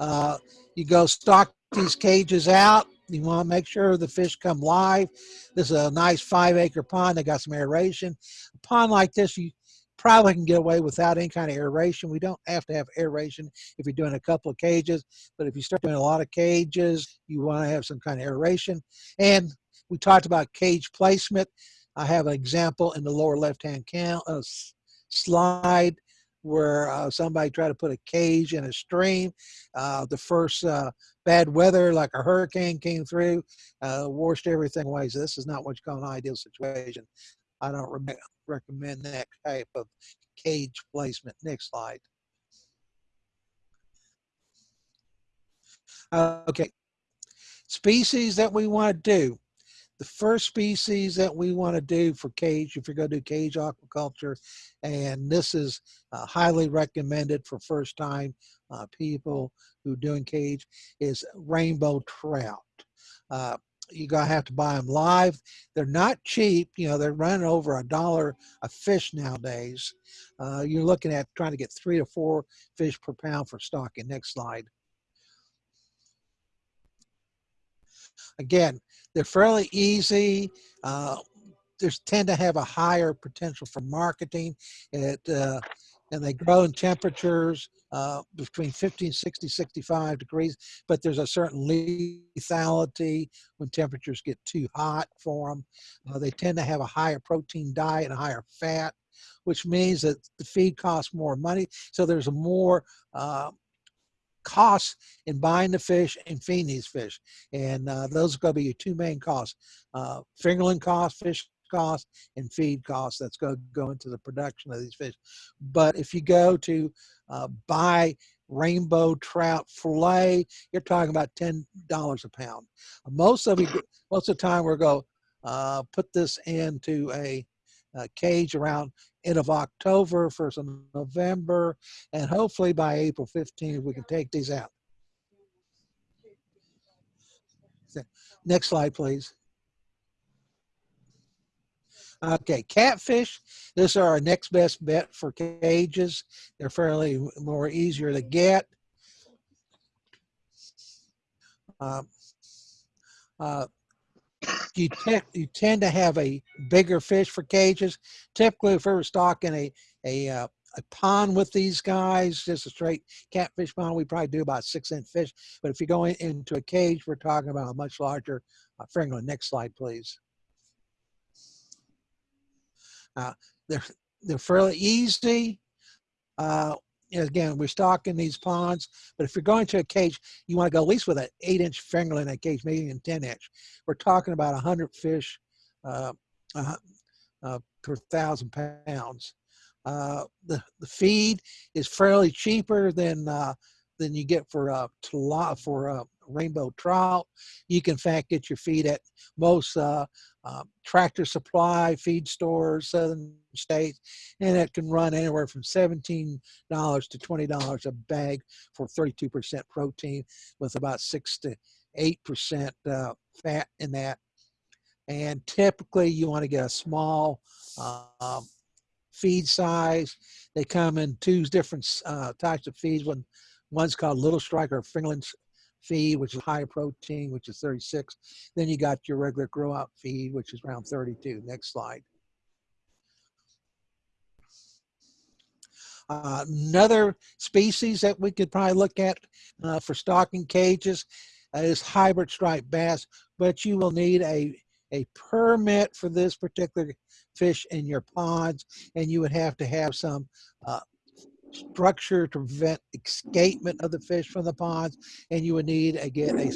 Uh, you go stock these cages out. You want to make sure the fish come live. This is a nice five acre pond. They got some aeration. A pond like this, you probably can get away without any kind of aeration. We don't have to have aeration if you're doing a couple of cages, but if you start doing a lot of cages, you want to have some kind of aeration. And we talked about cage placement. I have an example in the lower left-hand uh, slide where uh, somebody tried to put a cage in a stream. Uh, the first uh, bad weather, like a hurricane came through, uh, washed everything away. So this is not what you call an ideal situation. I don't re recommend that type of cage placement. Next slide. Okay, species that we want to do. The first species that we want to do for cage, if you're going to do cage aquaculture, and this is uh, highly recommended for first time uh, people who are doing cage, is rainbow trout. Uh, you're gonna have to buy them live. They're not cheap. You know, they're running over a dollar a fish nowadays. Uh, you're looking at trying to get three to four fish per pound for stocking. Next slide. Again, they're fairly easy. Uh, they tend to have a higher potential for marketing. Uh, and they grow in temperatures uh, between 50 and 60, 65 degrees, but there's a certain lethality when temperatures get too hot for them. Uh, they tend to have a higher protein diet and a higher fat, which means that the feed costs more money. So there's a more uh, costs in buying the fish and feeding these fish. And uh, those are going to be your two main costs. Uh, fingerling cost, fish cost and feed costs that's going to go into the production of these fish. But if you go to uh, buy rainbow trout fillet, you're talking about $10 a pound. Most of you, most of the time we're going to uh, put this into a, a cage around end of October, first of November, and hopefully by April 15th, we can take these out. Next slide, please. Okay, catfish. This are our next best bet for cages. They're fairly more easier to get. Um, uh, you, you tend to have a bigger fish for cages. Typically, if we were stocking a, a, uh, a pond with these guys, just a straight catfish pond, we probably do about six inch fish. But if you go in, into a cage, we're talking about a much larger uh, fingerling. Next slide, please. Uh, they're they're fairly easy, uh, again, we're stocking these ponds, but if you're going to a cage, you want to go at least with an eight inch fingerling in a cage, maybe even 10 inch. We're talking about 100 fish uh, uh, per thousand pounds. Uh, the, the feed is fairly cheaper than uh, than you get for uh, tla- for uh, rainbow trout. You can in fact get your feed at most tractor supply feed stores, southern states, and it can run anywhere from seventeen dollars to twenty dollars a bag for thirty-two percent protein, with about six to eight percent uh, fat in that. And typically, you want to get a small um, feed size. They come in two different uh, types of feeds. One, one's called Little Striker fingerling feed, which is higher protein, which is 36. Then you got your regular grow out feed, which is around 32. Next slide. Uh, another species that we could probably look at uh, for stocking cages uh, is hybrid striped bass, but you will need a a permit for this particular fish in your ponds, and you would have to have some uh, structure to prevent escapement of the fish from the ponds, and you would need again a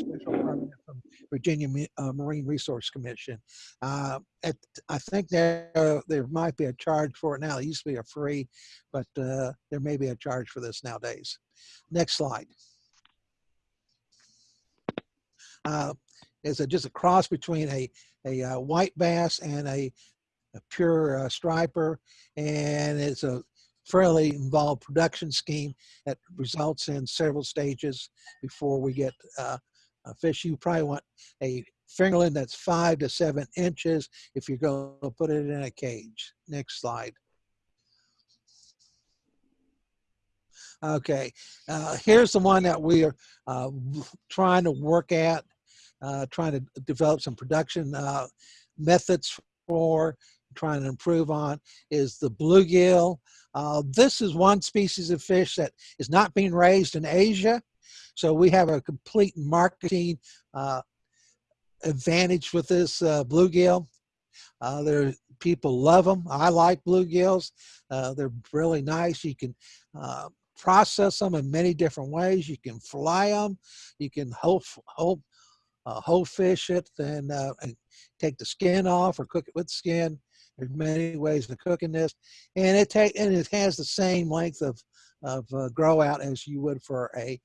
Virginia uh, Marine Resource Commission. Uh, at, I think there there might be a charge for it now. It used to be a free, but uh, there may be a charge for this nowadays. Next slide. Uh, is a, just a cross between a a uh, white bass and a, a pure uh, striper, and it's a fairly involved production scheme that results in several stages before we get uh, fish. You probably want a fingerling that's five to seven inches if you're going to put it in a cage. Next slide. Okay, uh, here's the one that we are uh, trying to work at, uh, trying to develop some production uh, methods for, trying to improve on, is the bluegill. Uh, this is one species of fish that is not being raised in Asia. So we have a complete marketing uh, advantage with this uh, bluegill. Uh, there, people love them. I like bluegills. Uh, they're really nice. You can uh, process them in many different ways. You can fly them. You can whole, whole, uh, whole fish it and, uh, and take the skin off or cook it with skin. There's many ways of cooking this, and it take and it has the same length of of uh, grow out as you would for a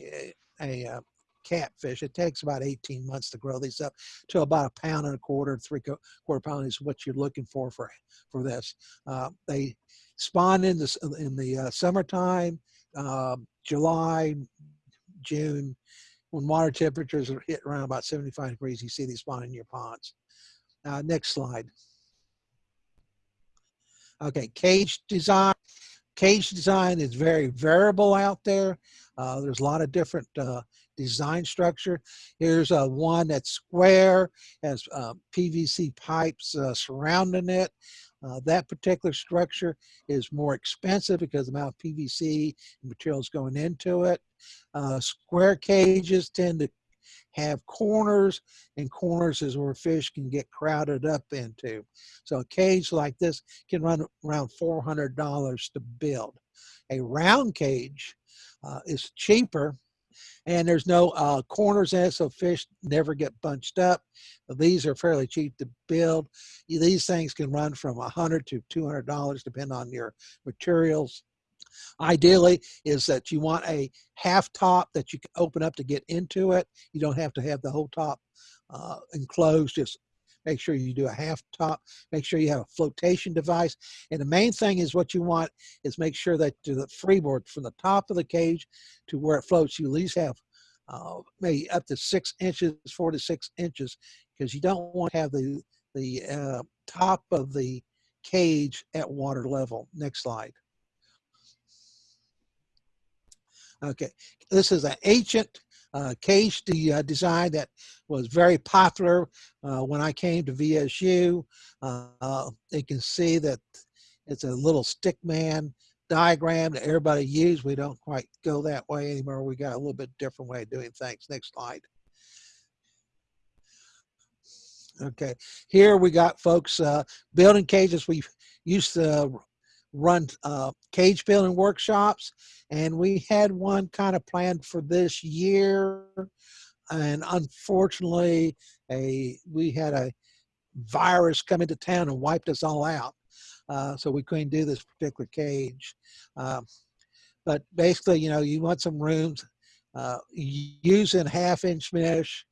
a, a, uh, catfish. It takes about 18 months to grow these up to about a pound and a quarter, three quarter pound is what you're looking for for for this. Uh, they spawn in the in the uh, summertime, uh, July, June, when water temperatures are hit around about 75 degrees. You see these spawn in your ponds. Uh, next slide. Okay, cage design. Cage design is very variable out there. Uh, there's a lot of different uh, design structure. Here's uh, one that's square, has uh, PVC pipes uh, surrounding it. Uh, that particular structure is more expensive because the amount of PVC materials going into it. square cages tend to have corners and corners is where fish can get crowded up into. So a cage like this can run around $400 to build. A round cage uh, is cheaper and there's no uh, corners in it so fish never get bunched up. These are fairly cheap to build. These things can run from 100 to $200 depending on your materials. Ideally is that you want a half top that you can open up to get into it. You don't have to have the whole top uh, enclosed. Just make sure you do a half top. Make sure you have a flotation device. And the main thing is what you want is make sure that the freeboard from the top of the cage to where it floats, you at least have uh, maybe up to six inches, four to six inches, because you don't want to have the the uh, top of the cage at water level. Next slide. Okay, this is an ancient uh, cage de, uh, design that was very popular uh, when I came to VSU. Uh, you can see that it's a little stick man diagram that everybody used. We don't quite go that way anymore. We got a little bit different way of doing things. Next slide. Okay, here we got folks uh, building cages. We used to run uh, cage building workshops, and we had one kind of planned for this year, and unfortunately, a we had a virus come into town and wiped us all out, uh, so we couldn't do this particular cage. Um, but basically, you know, you want some rooms uh, using half inch mesh.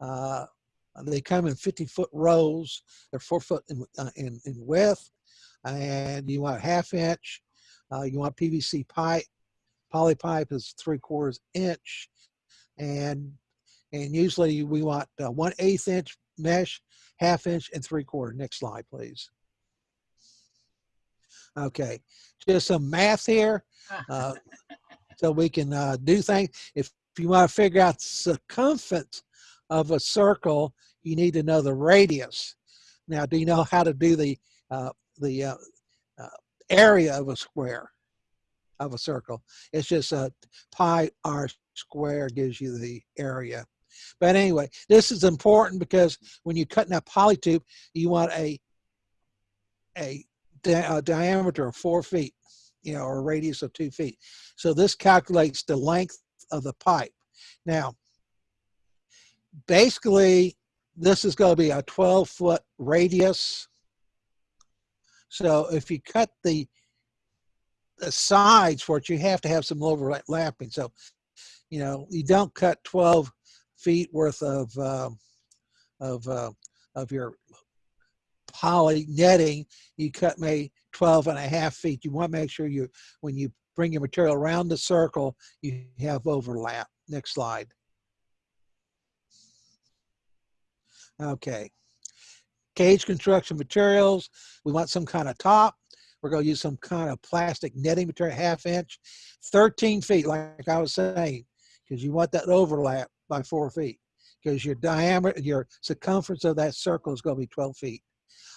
Uh, they come in 50 foot rolls. They're four foot in, uh, in, in width. And you want half inch. Uh, you want PVC pipe. Poly pipe is three quarters inch. And and usually we want uh, one eighth inch mesh, half inch, and three quarter. Next slide, please. Okay, just some math here. Uh, so we can uh, do things. If, if you want to figure out circumference of a circle, you need to know the radius. Now, do you know how to do the uh, the uh, uh, area of a square of a circle? It's just a pi r square gives you the area. But anyway, this is important because when you're cutting that polytube, you want a a, di a diameter of four feet you know, or a radius of two feet. So this calculates the length of the pipe. Now, basically, this is going to be a 12 foot radius. So if you cut the, the sides for it, you have to have some overlapping. So, you know, you don't cut 12 feet worth of, uh, of, uh, of your poly netting, you cut maybe 12 and a half feet. You want to make sure you, when you bring your material around the circle, you have overlap. Next slide. Okay. Cage construction materials. We want some kind of top. We're going to use some kind of plastic netting material, half inch, 13 feet, like I was saying, because you want that overlap by four feet because your diameter, your circumference of that circle is going to be 12 feet.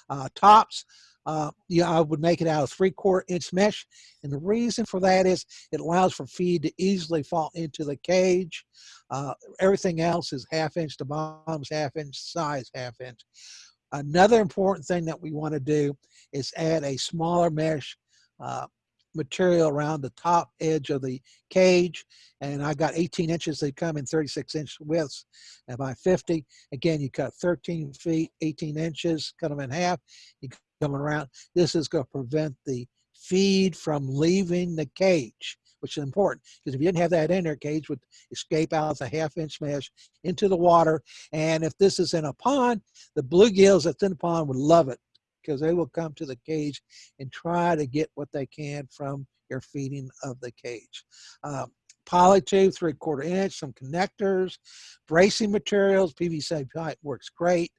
Uh, tops, uh, yeah, I would make it out of three quarter inch mesh. And the reason for that is it allows for feed to easily fall into the cage. Uh, everything else is half inch to bottoms, half inch size, half inch. Another important thing that we want to do is add a smaller mesh uh, material around the top edge of the cage. And I got 18 inches. They come in 36 inch widths and by 50. Again, you cut 13 feet, 18 inches, cut them in half. You coming around. This is going to prevent the feed from leaving the cage, which is important because if you didn't have that in there, cage would escape out the half inch mesh into the water. And if this is in a pond, the bluegills that's in the pond would love it because they will come to the cage and try to get what they can from your feeding of the cage. Um, polytube, three quarter inch, some connectors, bracing materials, PVC pipe works great.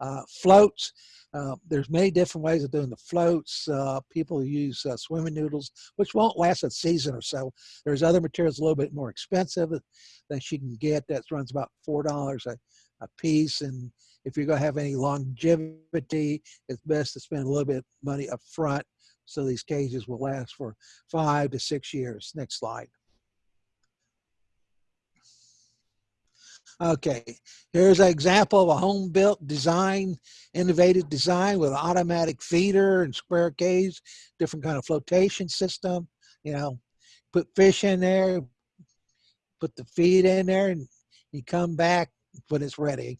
Uh, floats, uh, there's many different ways of doing the floats. Uh, people use uh, swimming noodles, which won't last a season or so. There's other materials a little bit more expensive that you can get that runs about $4 a, a piece. And if you're going to have any longevity, it's best to spend a little bit of money up front so these cages will last for five to six years. Next slide. Okay, here's an example of a home built design, innovative design with automatic feeder and square cage, different kind of flotation system, you know, put fish in there, put the feed in there and you come back when it's ready.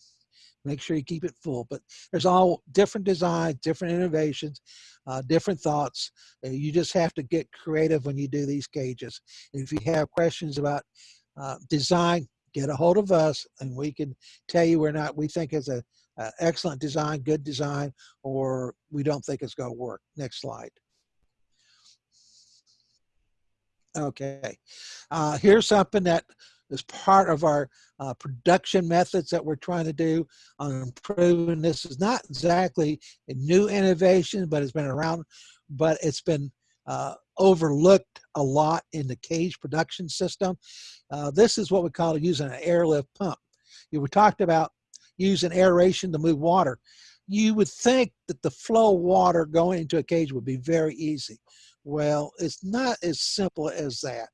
Make sure you keep it full, but there's all different designs, different innovations, uh, different thoughts. You just have to get creative when you do these cages. If you have questions about uh, design, get a hold of us and we can tell you we're not, we think it's a, a excellent design, good design, or we don't think it's going to work. Next slide. Okay, uh, here's something that is part of our uh, production methods that we're trying to do on improving. This is not exactly a new innovation, but it's been around, but it's been uh, overlooked a lot in the cage production system. Uh, this is what we call using an airlift pump. You were talked about using aeration to move water. You would think that the flow of water going into a cage would be very easy. Well, it's not as simple as that.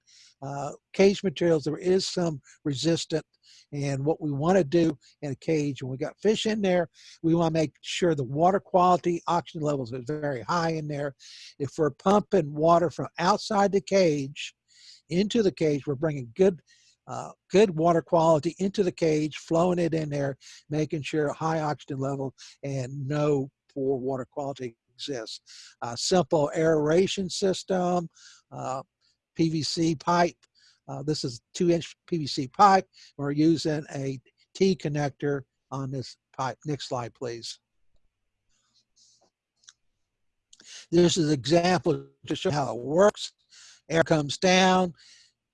Uh, cage materials, there is some resistant. And what we want to do in a cage, when we got fish in there, we want to make sure the water quality, oxygen levels are very high in there. If we're pumping water from outside the cage into the cage, we're bringing good uh, good water quality into the cage, flowing it in there, making sure high oxygen level and no poor water quality exists. Uh, simple aeration system, uh, PVC pipe. Uh, this is two inch PVC pipe. We're using a T connector on this pipe. Next slide, please. This is an example to show how it works. Air comes down,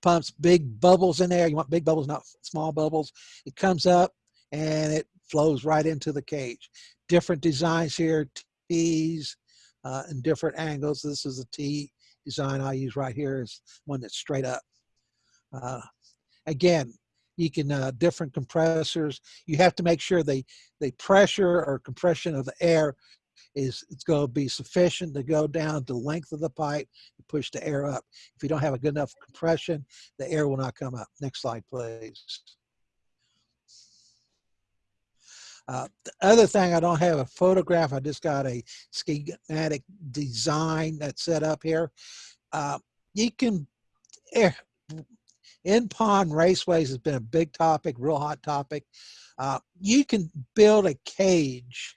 pumps big bubbles in there. You want big bubbles, not small bubbles. It comes up and it flows right into the cage. Different designs here, T's uh, and different angles. This is a T design I use right here is one that's straight up. Uh, again, you can, uh, different compressors, you have to make sure the, the pressure or compression of the air is it's going to be sufficient to go down the length of the pipe to push the air up. If you don't have a good enough compression, the air will not come up. Next slide, please. Uh, the other thing, I don't have a photograph. I just got a schematic design that's set up here. Uh, you can, air, in pond raceways has been a big topic, real hot topic. Uh, you can build a cage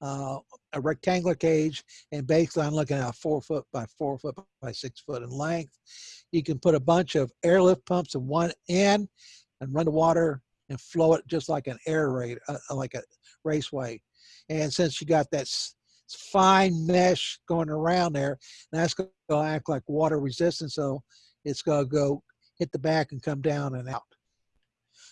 uh, a rectangular cage and basically I'm looking at four foot by four foot by six foot in length. You can put a bunch of airlift pumps in one end and run the water and flow it just like an air raid, uh, like a raceway. And since you got that fine mesh going around there, that's going to act like water resistance. So it's going to go hit the back and come down and out.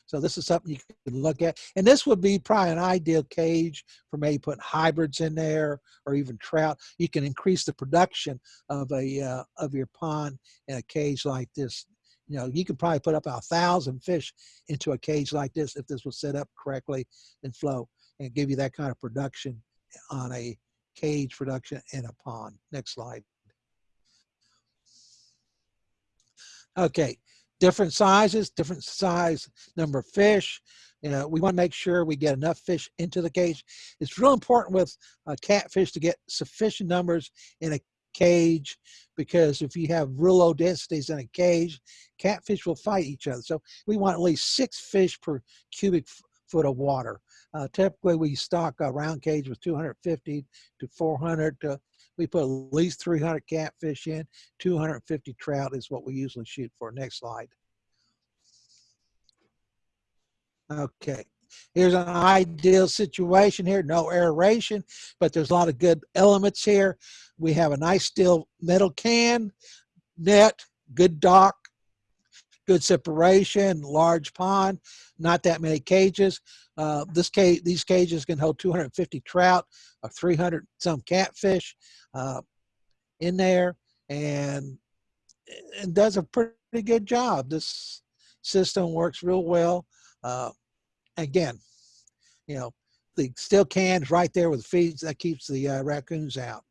So this is something you can look at. And this would be probably an ideal cage for maybe putting hybrids in there or even trout. You can increase the production of a uh, of your pond in a cage like this. You know, you could probably put up a thousand fish into a cage like this if this was set up correctly and flow and give you that kind of production on a cage production in a pond. Next slide. Okay, different sizes, different size number of fish. You know, we want to make sure we get enough fish into the cage. It's real important with uh, catfish to get sufficient numbers in a cage because if you have real low densities in a cage, catfish will fight each other. So we want at least six fish per cubic foot of water. Uh, typically, we stock a round cage with 250 to 400 to we put at least 300 catfish in, 250 trout is what we usually shoot for. Next slide. Okay, here's an ideal situation here, no aeration, but there's a lot of good elements here. We have a nice steel metal can, net, good dock, good separation, large pond, not that many cages. Uh, this cage, these cages can hold 250 trout or 300 some catfish uh, in there and, and does a pretty good job. This system works real well. Uh, again, you know, the steel cans right there with feeds that keeps the uh, raccoons out.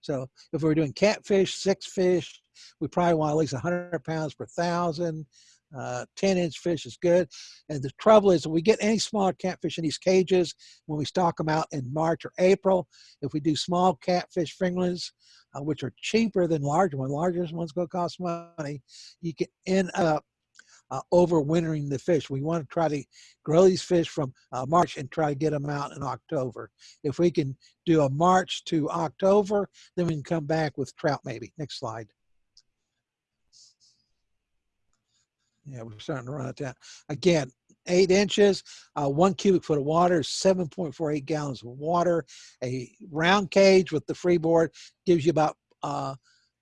So if we're doing catfish, six fish, we probably want at least 100 pounds per thousand. Uh, 10 inch fish is good. And the trouble is, if we get any smaller catfish in these cages, when we stock them out in March or April, if we do small catfish fingerlings, uh, which are cheaper than larger ones, larger ones to cost money, you can end up uh, overwintering the fish. We want to try to grow these fish from uh, March and try to get them out in October. If we can do a March to October, then we can come back with trout maybe. Next slide. Yeah, we're starting to run it down. Again, eight inches, uh, one cubic foot of water, 7.48 gallons of water. A round cage with the freeboard gives you about uh,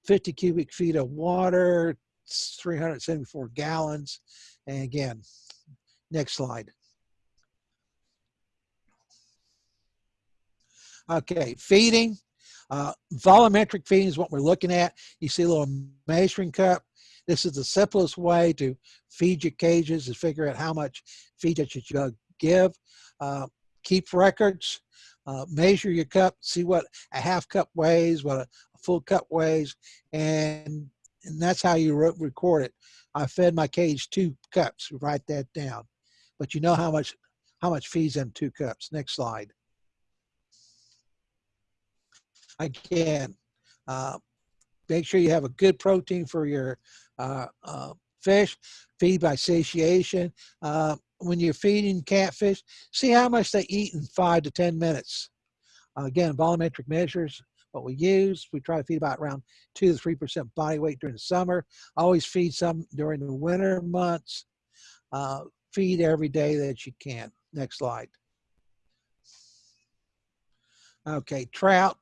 50 cubic feet of water, 374 gallons. And again, next slide. Okay, feeding. Uh, volumetric feeding is what we're looking at. You see a little measuring cup. This is the simplest way to feed your cages is figure out how much feed that you should give. Uh, keep records, uh, measure your cup, see what a half cup weighs, what a, full cup weighs, and, and that's how you re record it. I fed my cage two cups. Write that down. But you know how much how much feeds them two cups. Next slide. Again, uh, make sure you have a good protein for your uh, uh, fish. Feed by satiation. Uh, when you're feeding catfish, see how much they eat in five to 10 minutes. Again, volumetric measures, what we use. We try to feed about around two to 3% body weight during the summer. Always feed some during the winter months. Uh, feed every day that you can. Next slide. Okay, trout.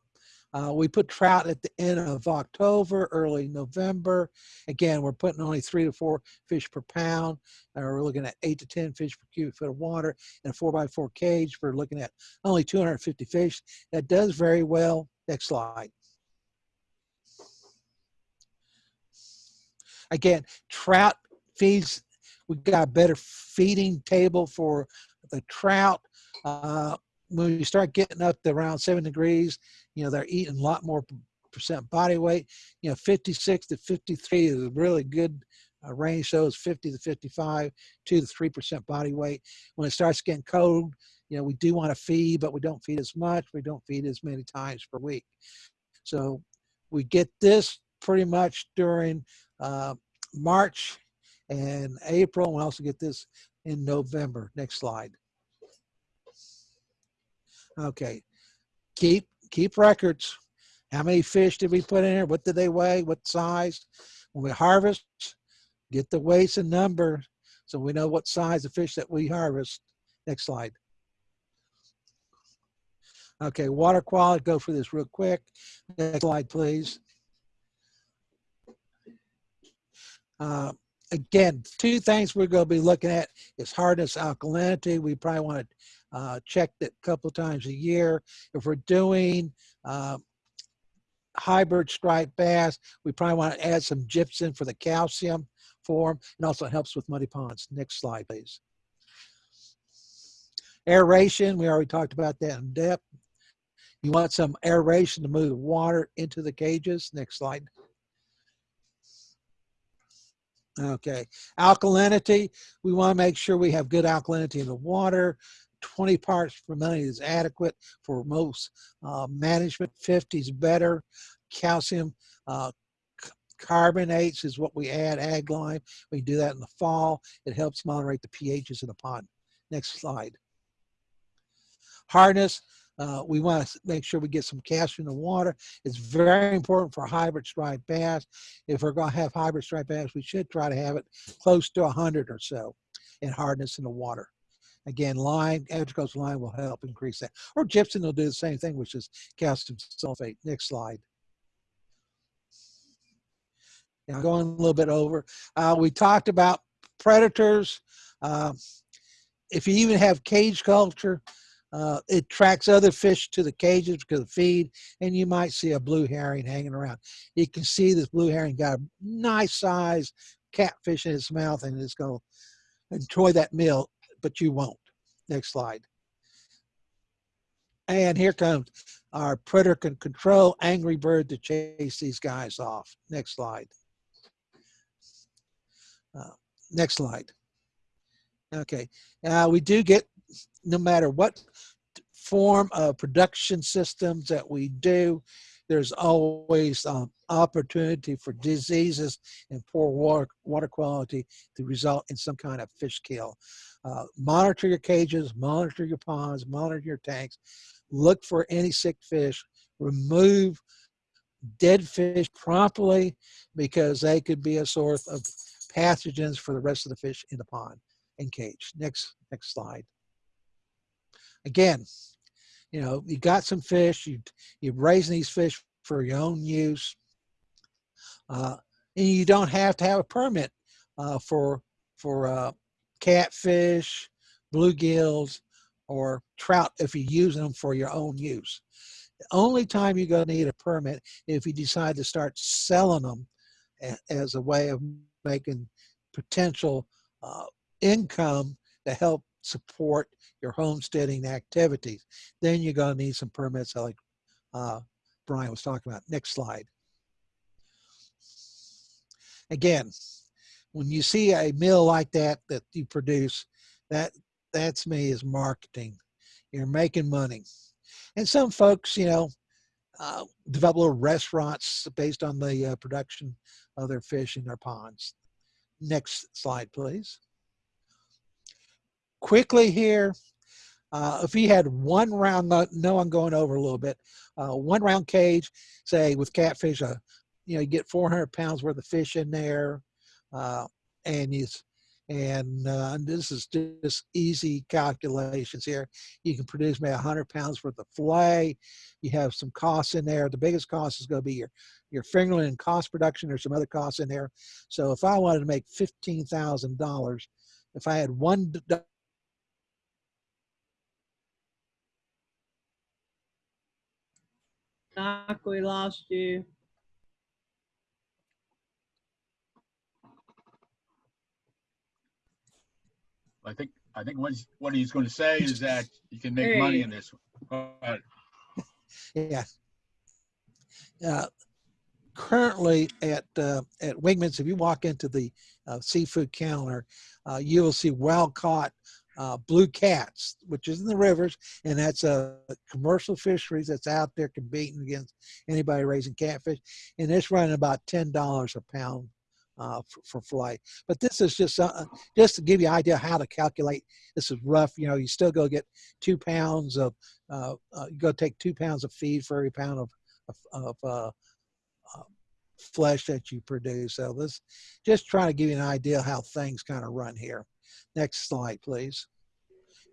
Uh, we put trout at the end of October, early November. Again, we're putting only three to four fish per pound. Uh, we're looking at eight to 10 fish per cubic foot of water in a four by four cage. We're looking at only 250 fish. That does very well. Next slide. Again, trout feeds, we've got a better feeding table for the trout. Uh, when you start getting up to around seven degrees, you know, they're eating a lot more percent body weight. You know, 56 to 53 is a really good uh, range it's 50 to 55, 2 to 3% body weight. When it starts getting cold, you know, we do want to feed, but we don't feed as much. We don't feed as many times per week. So we get this pretty much during uh, March and April. We also get this in November. Next slide. Okay, keep keep records. How many fish did we put in here? What did they weigh? What size? When we harvest, get the weights and number so we know what size of fish that we harvest. Next slide. Okay, water quality, go through this real quick. Next slide, please. Uh, again, two things we're going to be looking at is hardness, alkalinity. We probably want to uh, check that a couple times a year. If we're doing uh, hybrid striped bass, we probably want to add some gypsum for the calcium form and also helps with muddy ponds. Next slide, please. Aeration, we already talked about that in depth. You want some aeration to move water into the cages. Next slide. Okay, alkalinity, we want to make sure we have good alkalinity in the water. 20 parts per million is adequate for most uh, management. 50 is better. Calcium uh, carbonates is what we add, ag lime. We do that in the fall. It helps moderate the pHs in the pond. Next slide. Hardness, uh, we want to make sure we get some calcium in the water. It's very important for hybrid striped bass. If we're going to have hybrid striped bass, we should try to have it close to 100 or so in hardness in the water. Again, lime, Edgecoast lime will help increase that. Or gypsum will do the same thing, which is calcium sulfate. Next slide. Now going a little bit over, uh, we talked about predators. Uh, if you even have cage culture, uh, it tracks other fish to the cages because of feed, and you might see a blue heron hanging around. You can see this blue heron got a nice size catfish in its mouth, and it's going to enjoy that meal, but you won't. Next slide. And here comes our predator can control angry bird to chase these guys off. Next slide. Uh, next slide. Okay, uh, we do get, no matter what form of production systems that we do, there's always um, opportunity for diseases and poor water, water quality to result in some kind of fish kill. Uh, monitor your cages, monitor your ponds, monitor your tanks, look for any sick fish, remove dead fish promptly because they could be a source of pathogens for the rest of the fish in the pond and cage. Next, next slide. Again, you know, you got some fish, you, you're raising these fish for your own use. Uh, and you don't have to have a permit uh, for, for uh, catfish, bluegills, or trout if you're using them for your own use. The only time you're going to need a permit if you decide to start selling them as a way of making potential uh, income to help support your homesteading activities. Then you're going to need some permits like uh, Brian was talking about. Next slide. Again, when you see a meal like that that you produce, that that's me is marketing. You're making money. And some folks, you know, uh, develop little restaurants based on the uh, production of their fish in their ponds. Next slide, please. Quickly here, uh, if you had one round, no, I'm going over a little bit, uh, one round cage, say with catfish, uh, you know, you get 400 pounds worth of fish in there, uh, and you, and uh, this is just easy calculations here. You can produce maybe 100 pounds worth of fillet. You have some costs in there. The biggest cost is going to be your your fingerling cost production. There's some other costs in there. So if I wanted to make fifteen thousand dollars, if I had one Doc, we lost you. I think, I think what he's, what he's going to say is that you can make There money in this. Go ahead. Yeah. Uh, currently at uh, at Wegmans, if you walk into the uh, seafood counter, uh, you will see wild caught uh, blue cats, which is in the rivers, and that's a commercial fisheries that's out there competing against anybody raising catfish, and it's running about ten dollars a pound uh, for, for fillet. But this is just uh, just to give you an idea how to calculate. This is rough. You know, you still go get two pounds of uh, uh, you go take two pounds of feed for every pound of of, of uh, uh, flesh that you produce. So this just trying to give you an idea how things kind of run here. Next slide, please.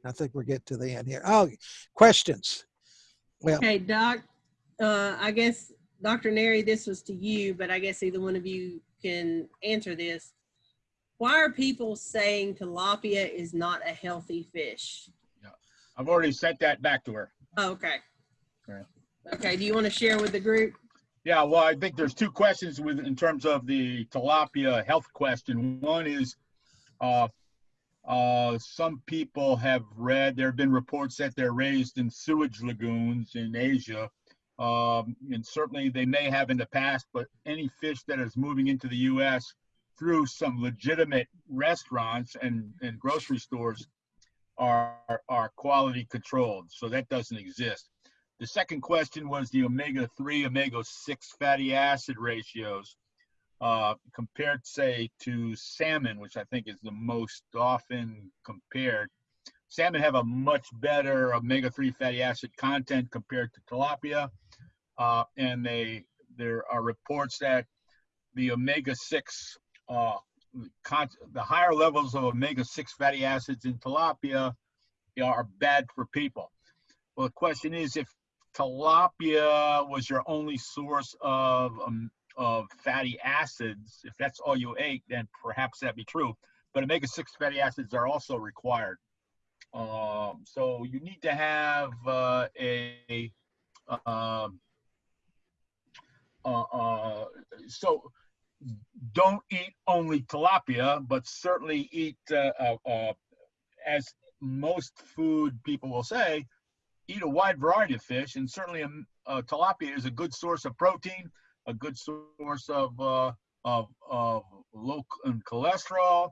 I think we're getting to the end here. Oh, questions? Well, Okay, Doc, uh, I guess, Dr. Nerrie, this was to you, but I guess either one of you can answer this. Why are people saying tilapia is not a healthy fish? Yeah, I've already sent that back to her. Oh, Okay. Okay. Okay, do you want to share with the group? Yeah, well, I think there's two questions with, in terms of the tilapia health question. One is, uh, uh, some people have read, there have been reports that they're raised in sewage lagoons in Asia. Um, and certainly they may have in the past, but any fish that is moving into the US through some legitimate restaurants and, and grocery stores are, are quality controlled. So that doesn't exist. The second question was the omega-3, omega-6 fatty acid ratios uh, compared, say, to salmon, which I think is the most often compared. Salmon have a much better omega-3 fatty acid content compared to tilapia, uh, and they there are reports that the omega-6 uh, the higher levels of omega-6 fatty acids in tilapia are bad for people. Well, the question is if tilapia was your only source of um, of fatty acids, if that's all you ate, then perhaps that'd be true. But omega-6 fatty acids are also required. Um, so you need to have uh, a um, uh, uh, so don't eat only tilapia, but certainly eat uh, uh, uh, as most food people will say, eat a wide variety of fish, and certainly um, uh, tilapia is a good source of protein, a good source of uh, of, of low cholesterol,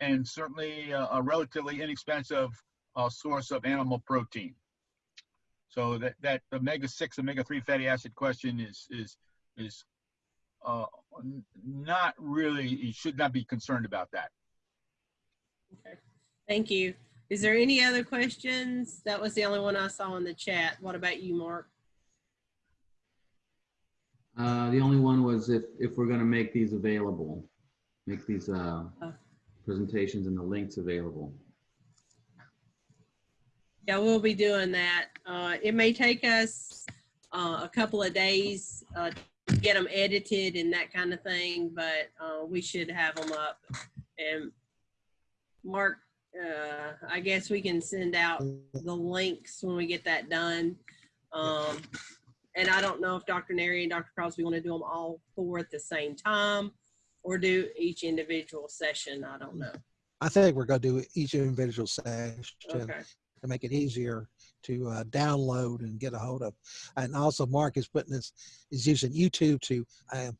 and certainly uh, a relatively inexpensive uh, source of animal protein. So that that omega six, omega three fatty acid question is is is uh, not really. You should not be concerned about that. Okay. Thank you. Is there any other questions? That was the only one I saw in the chat. What about you, Mark? Uh, the only one was if, if we're gonna make these available, make these, uh, Oh. presentations and the links available. Yeah, we'll be doing that. Uh, it may take us uh, a couple of days uh, to get them edited and that kind of thing, but uh, we should have them up. And Mark, uh, I guess we can send out the links when we get that done. Um, and I don't know if Dr. Nerrie and Dr. Crosby want to do them all four at the same time or do each individual session. I don't know. I think we're going to do each individual session. Okay. To make it easier to uh, download and get a hold of. And also, Mark is putting this is using YouTube to uh,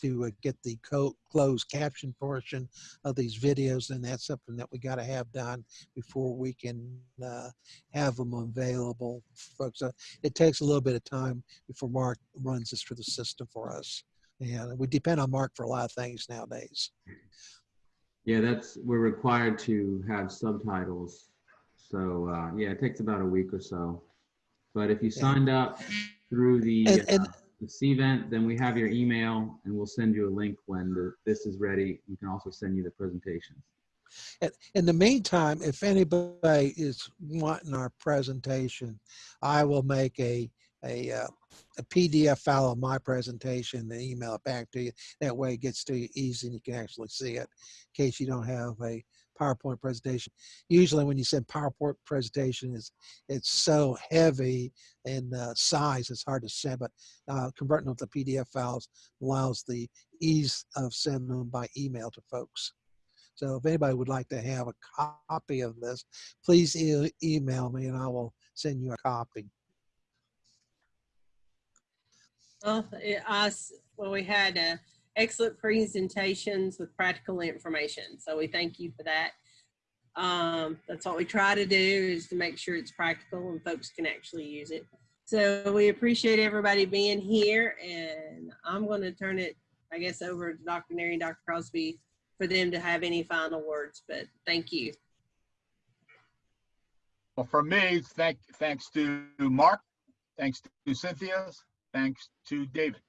to uh, get the co- closed caption portion of these videos, and that's something that we got to have done before we can uh, have them available, folks. It takes a little bit of time before Mark runs this through the system for us, and we depend on Mark for a lot of things nowadays. Yeah, that's, we're required to have subtitles. So, uh, yeah, it takes about a week or so. But if you signed up through the, And- and- uh, the Cvent, then we have your email and we'll send you a link when the, this is ready. We can also send you the presentations. In- In the meantime, if anybody is wanting our presentation, I will make a, a, uh, a PDF file of my presentation and email it back to you. That way it gets to you easy and you can actually see it in case you don't have a PowerPoint presentation. Usually when you send PowerPoint presentation, it's, it's so heavy in uh, size, it's hard to send, but uh, converting them to PDF files allows the ease of sending them by email to folks. So if anybody would like to have a copy of this, please e- email me and I will send you a copy. Well, it, us, well, we had uh, excellent presentations with practical information. So we thank you for that. Um, that's what we try to do is to make sure it's practical and folks can actually use it. So we appreciate everybody being here and I'm going to turn it, I guess, over to Dr. Nerrie and Dr. Crosby for them to have any final words, but thank you. Well, for me, thank, thanks to Mark, thanks to Cynthia, thanks to David.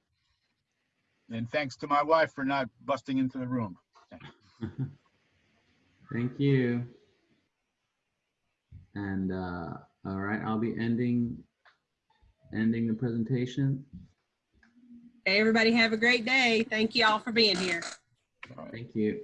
And thanks to my wife for not busting into the room. Thank you. And, uh, all right, I'll be ending, ending the presentation. Hey, everybody have a great day. Thank you all for being here. All right. Thank you.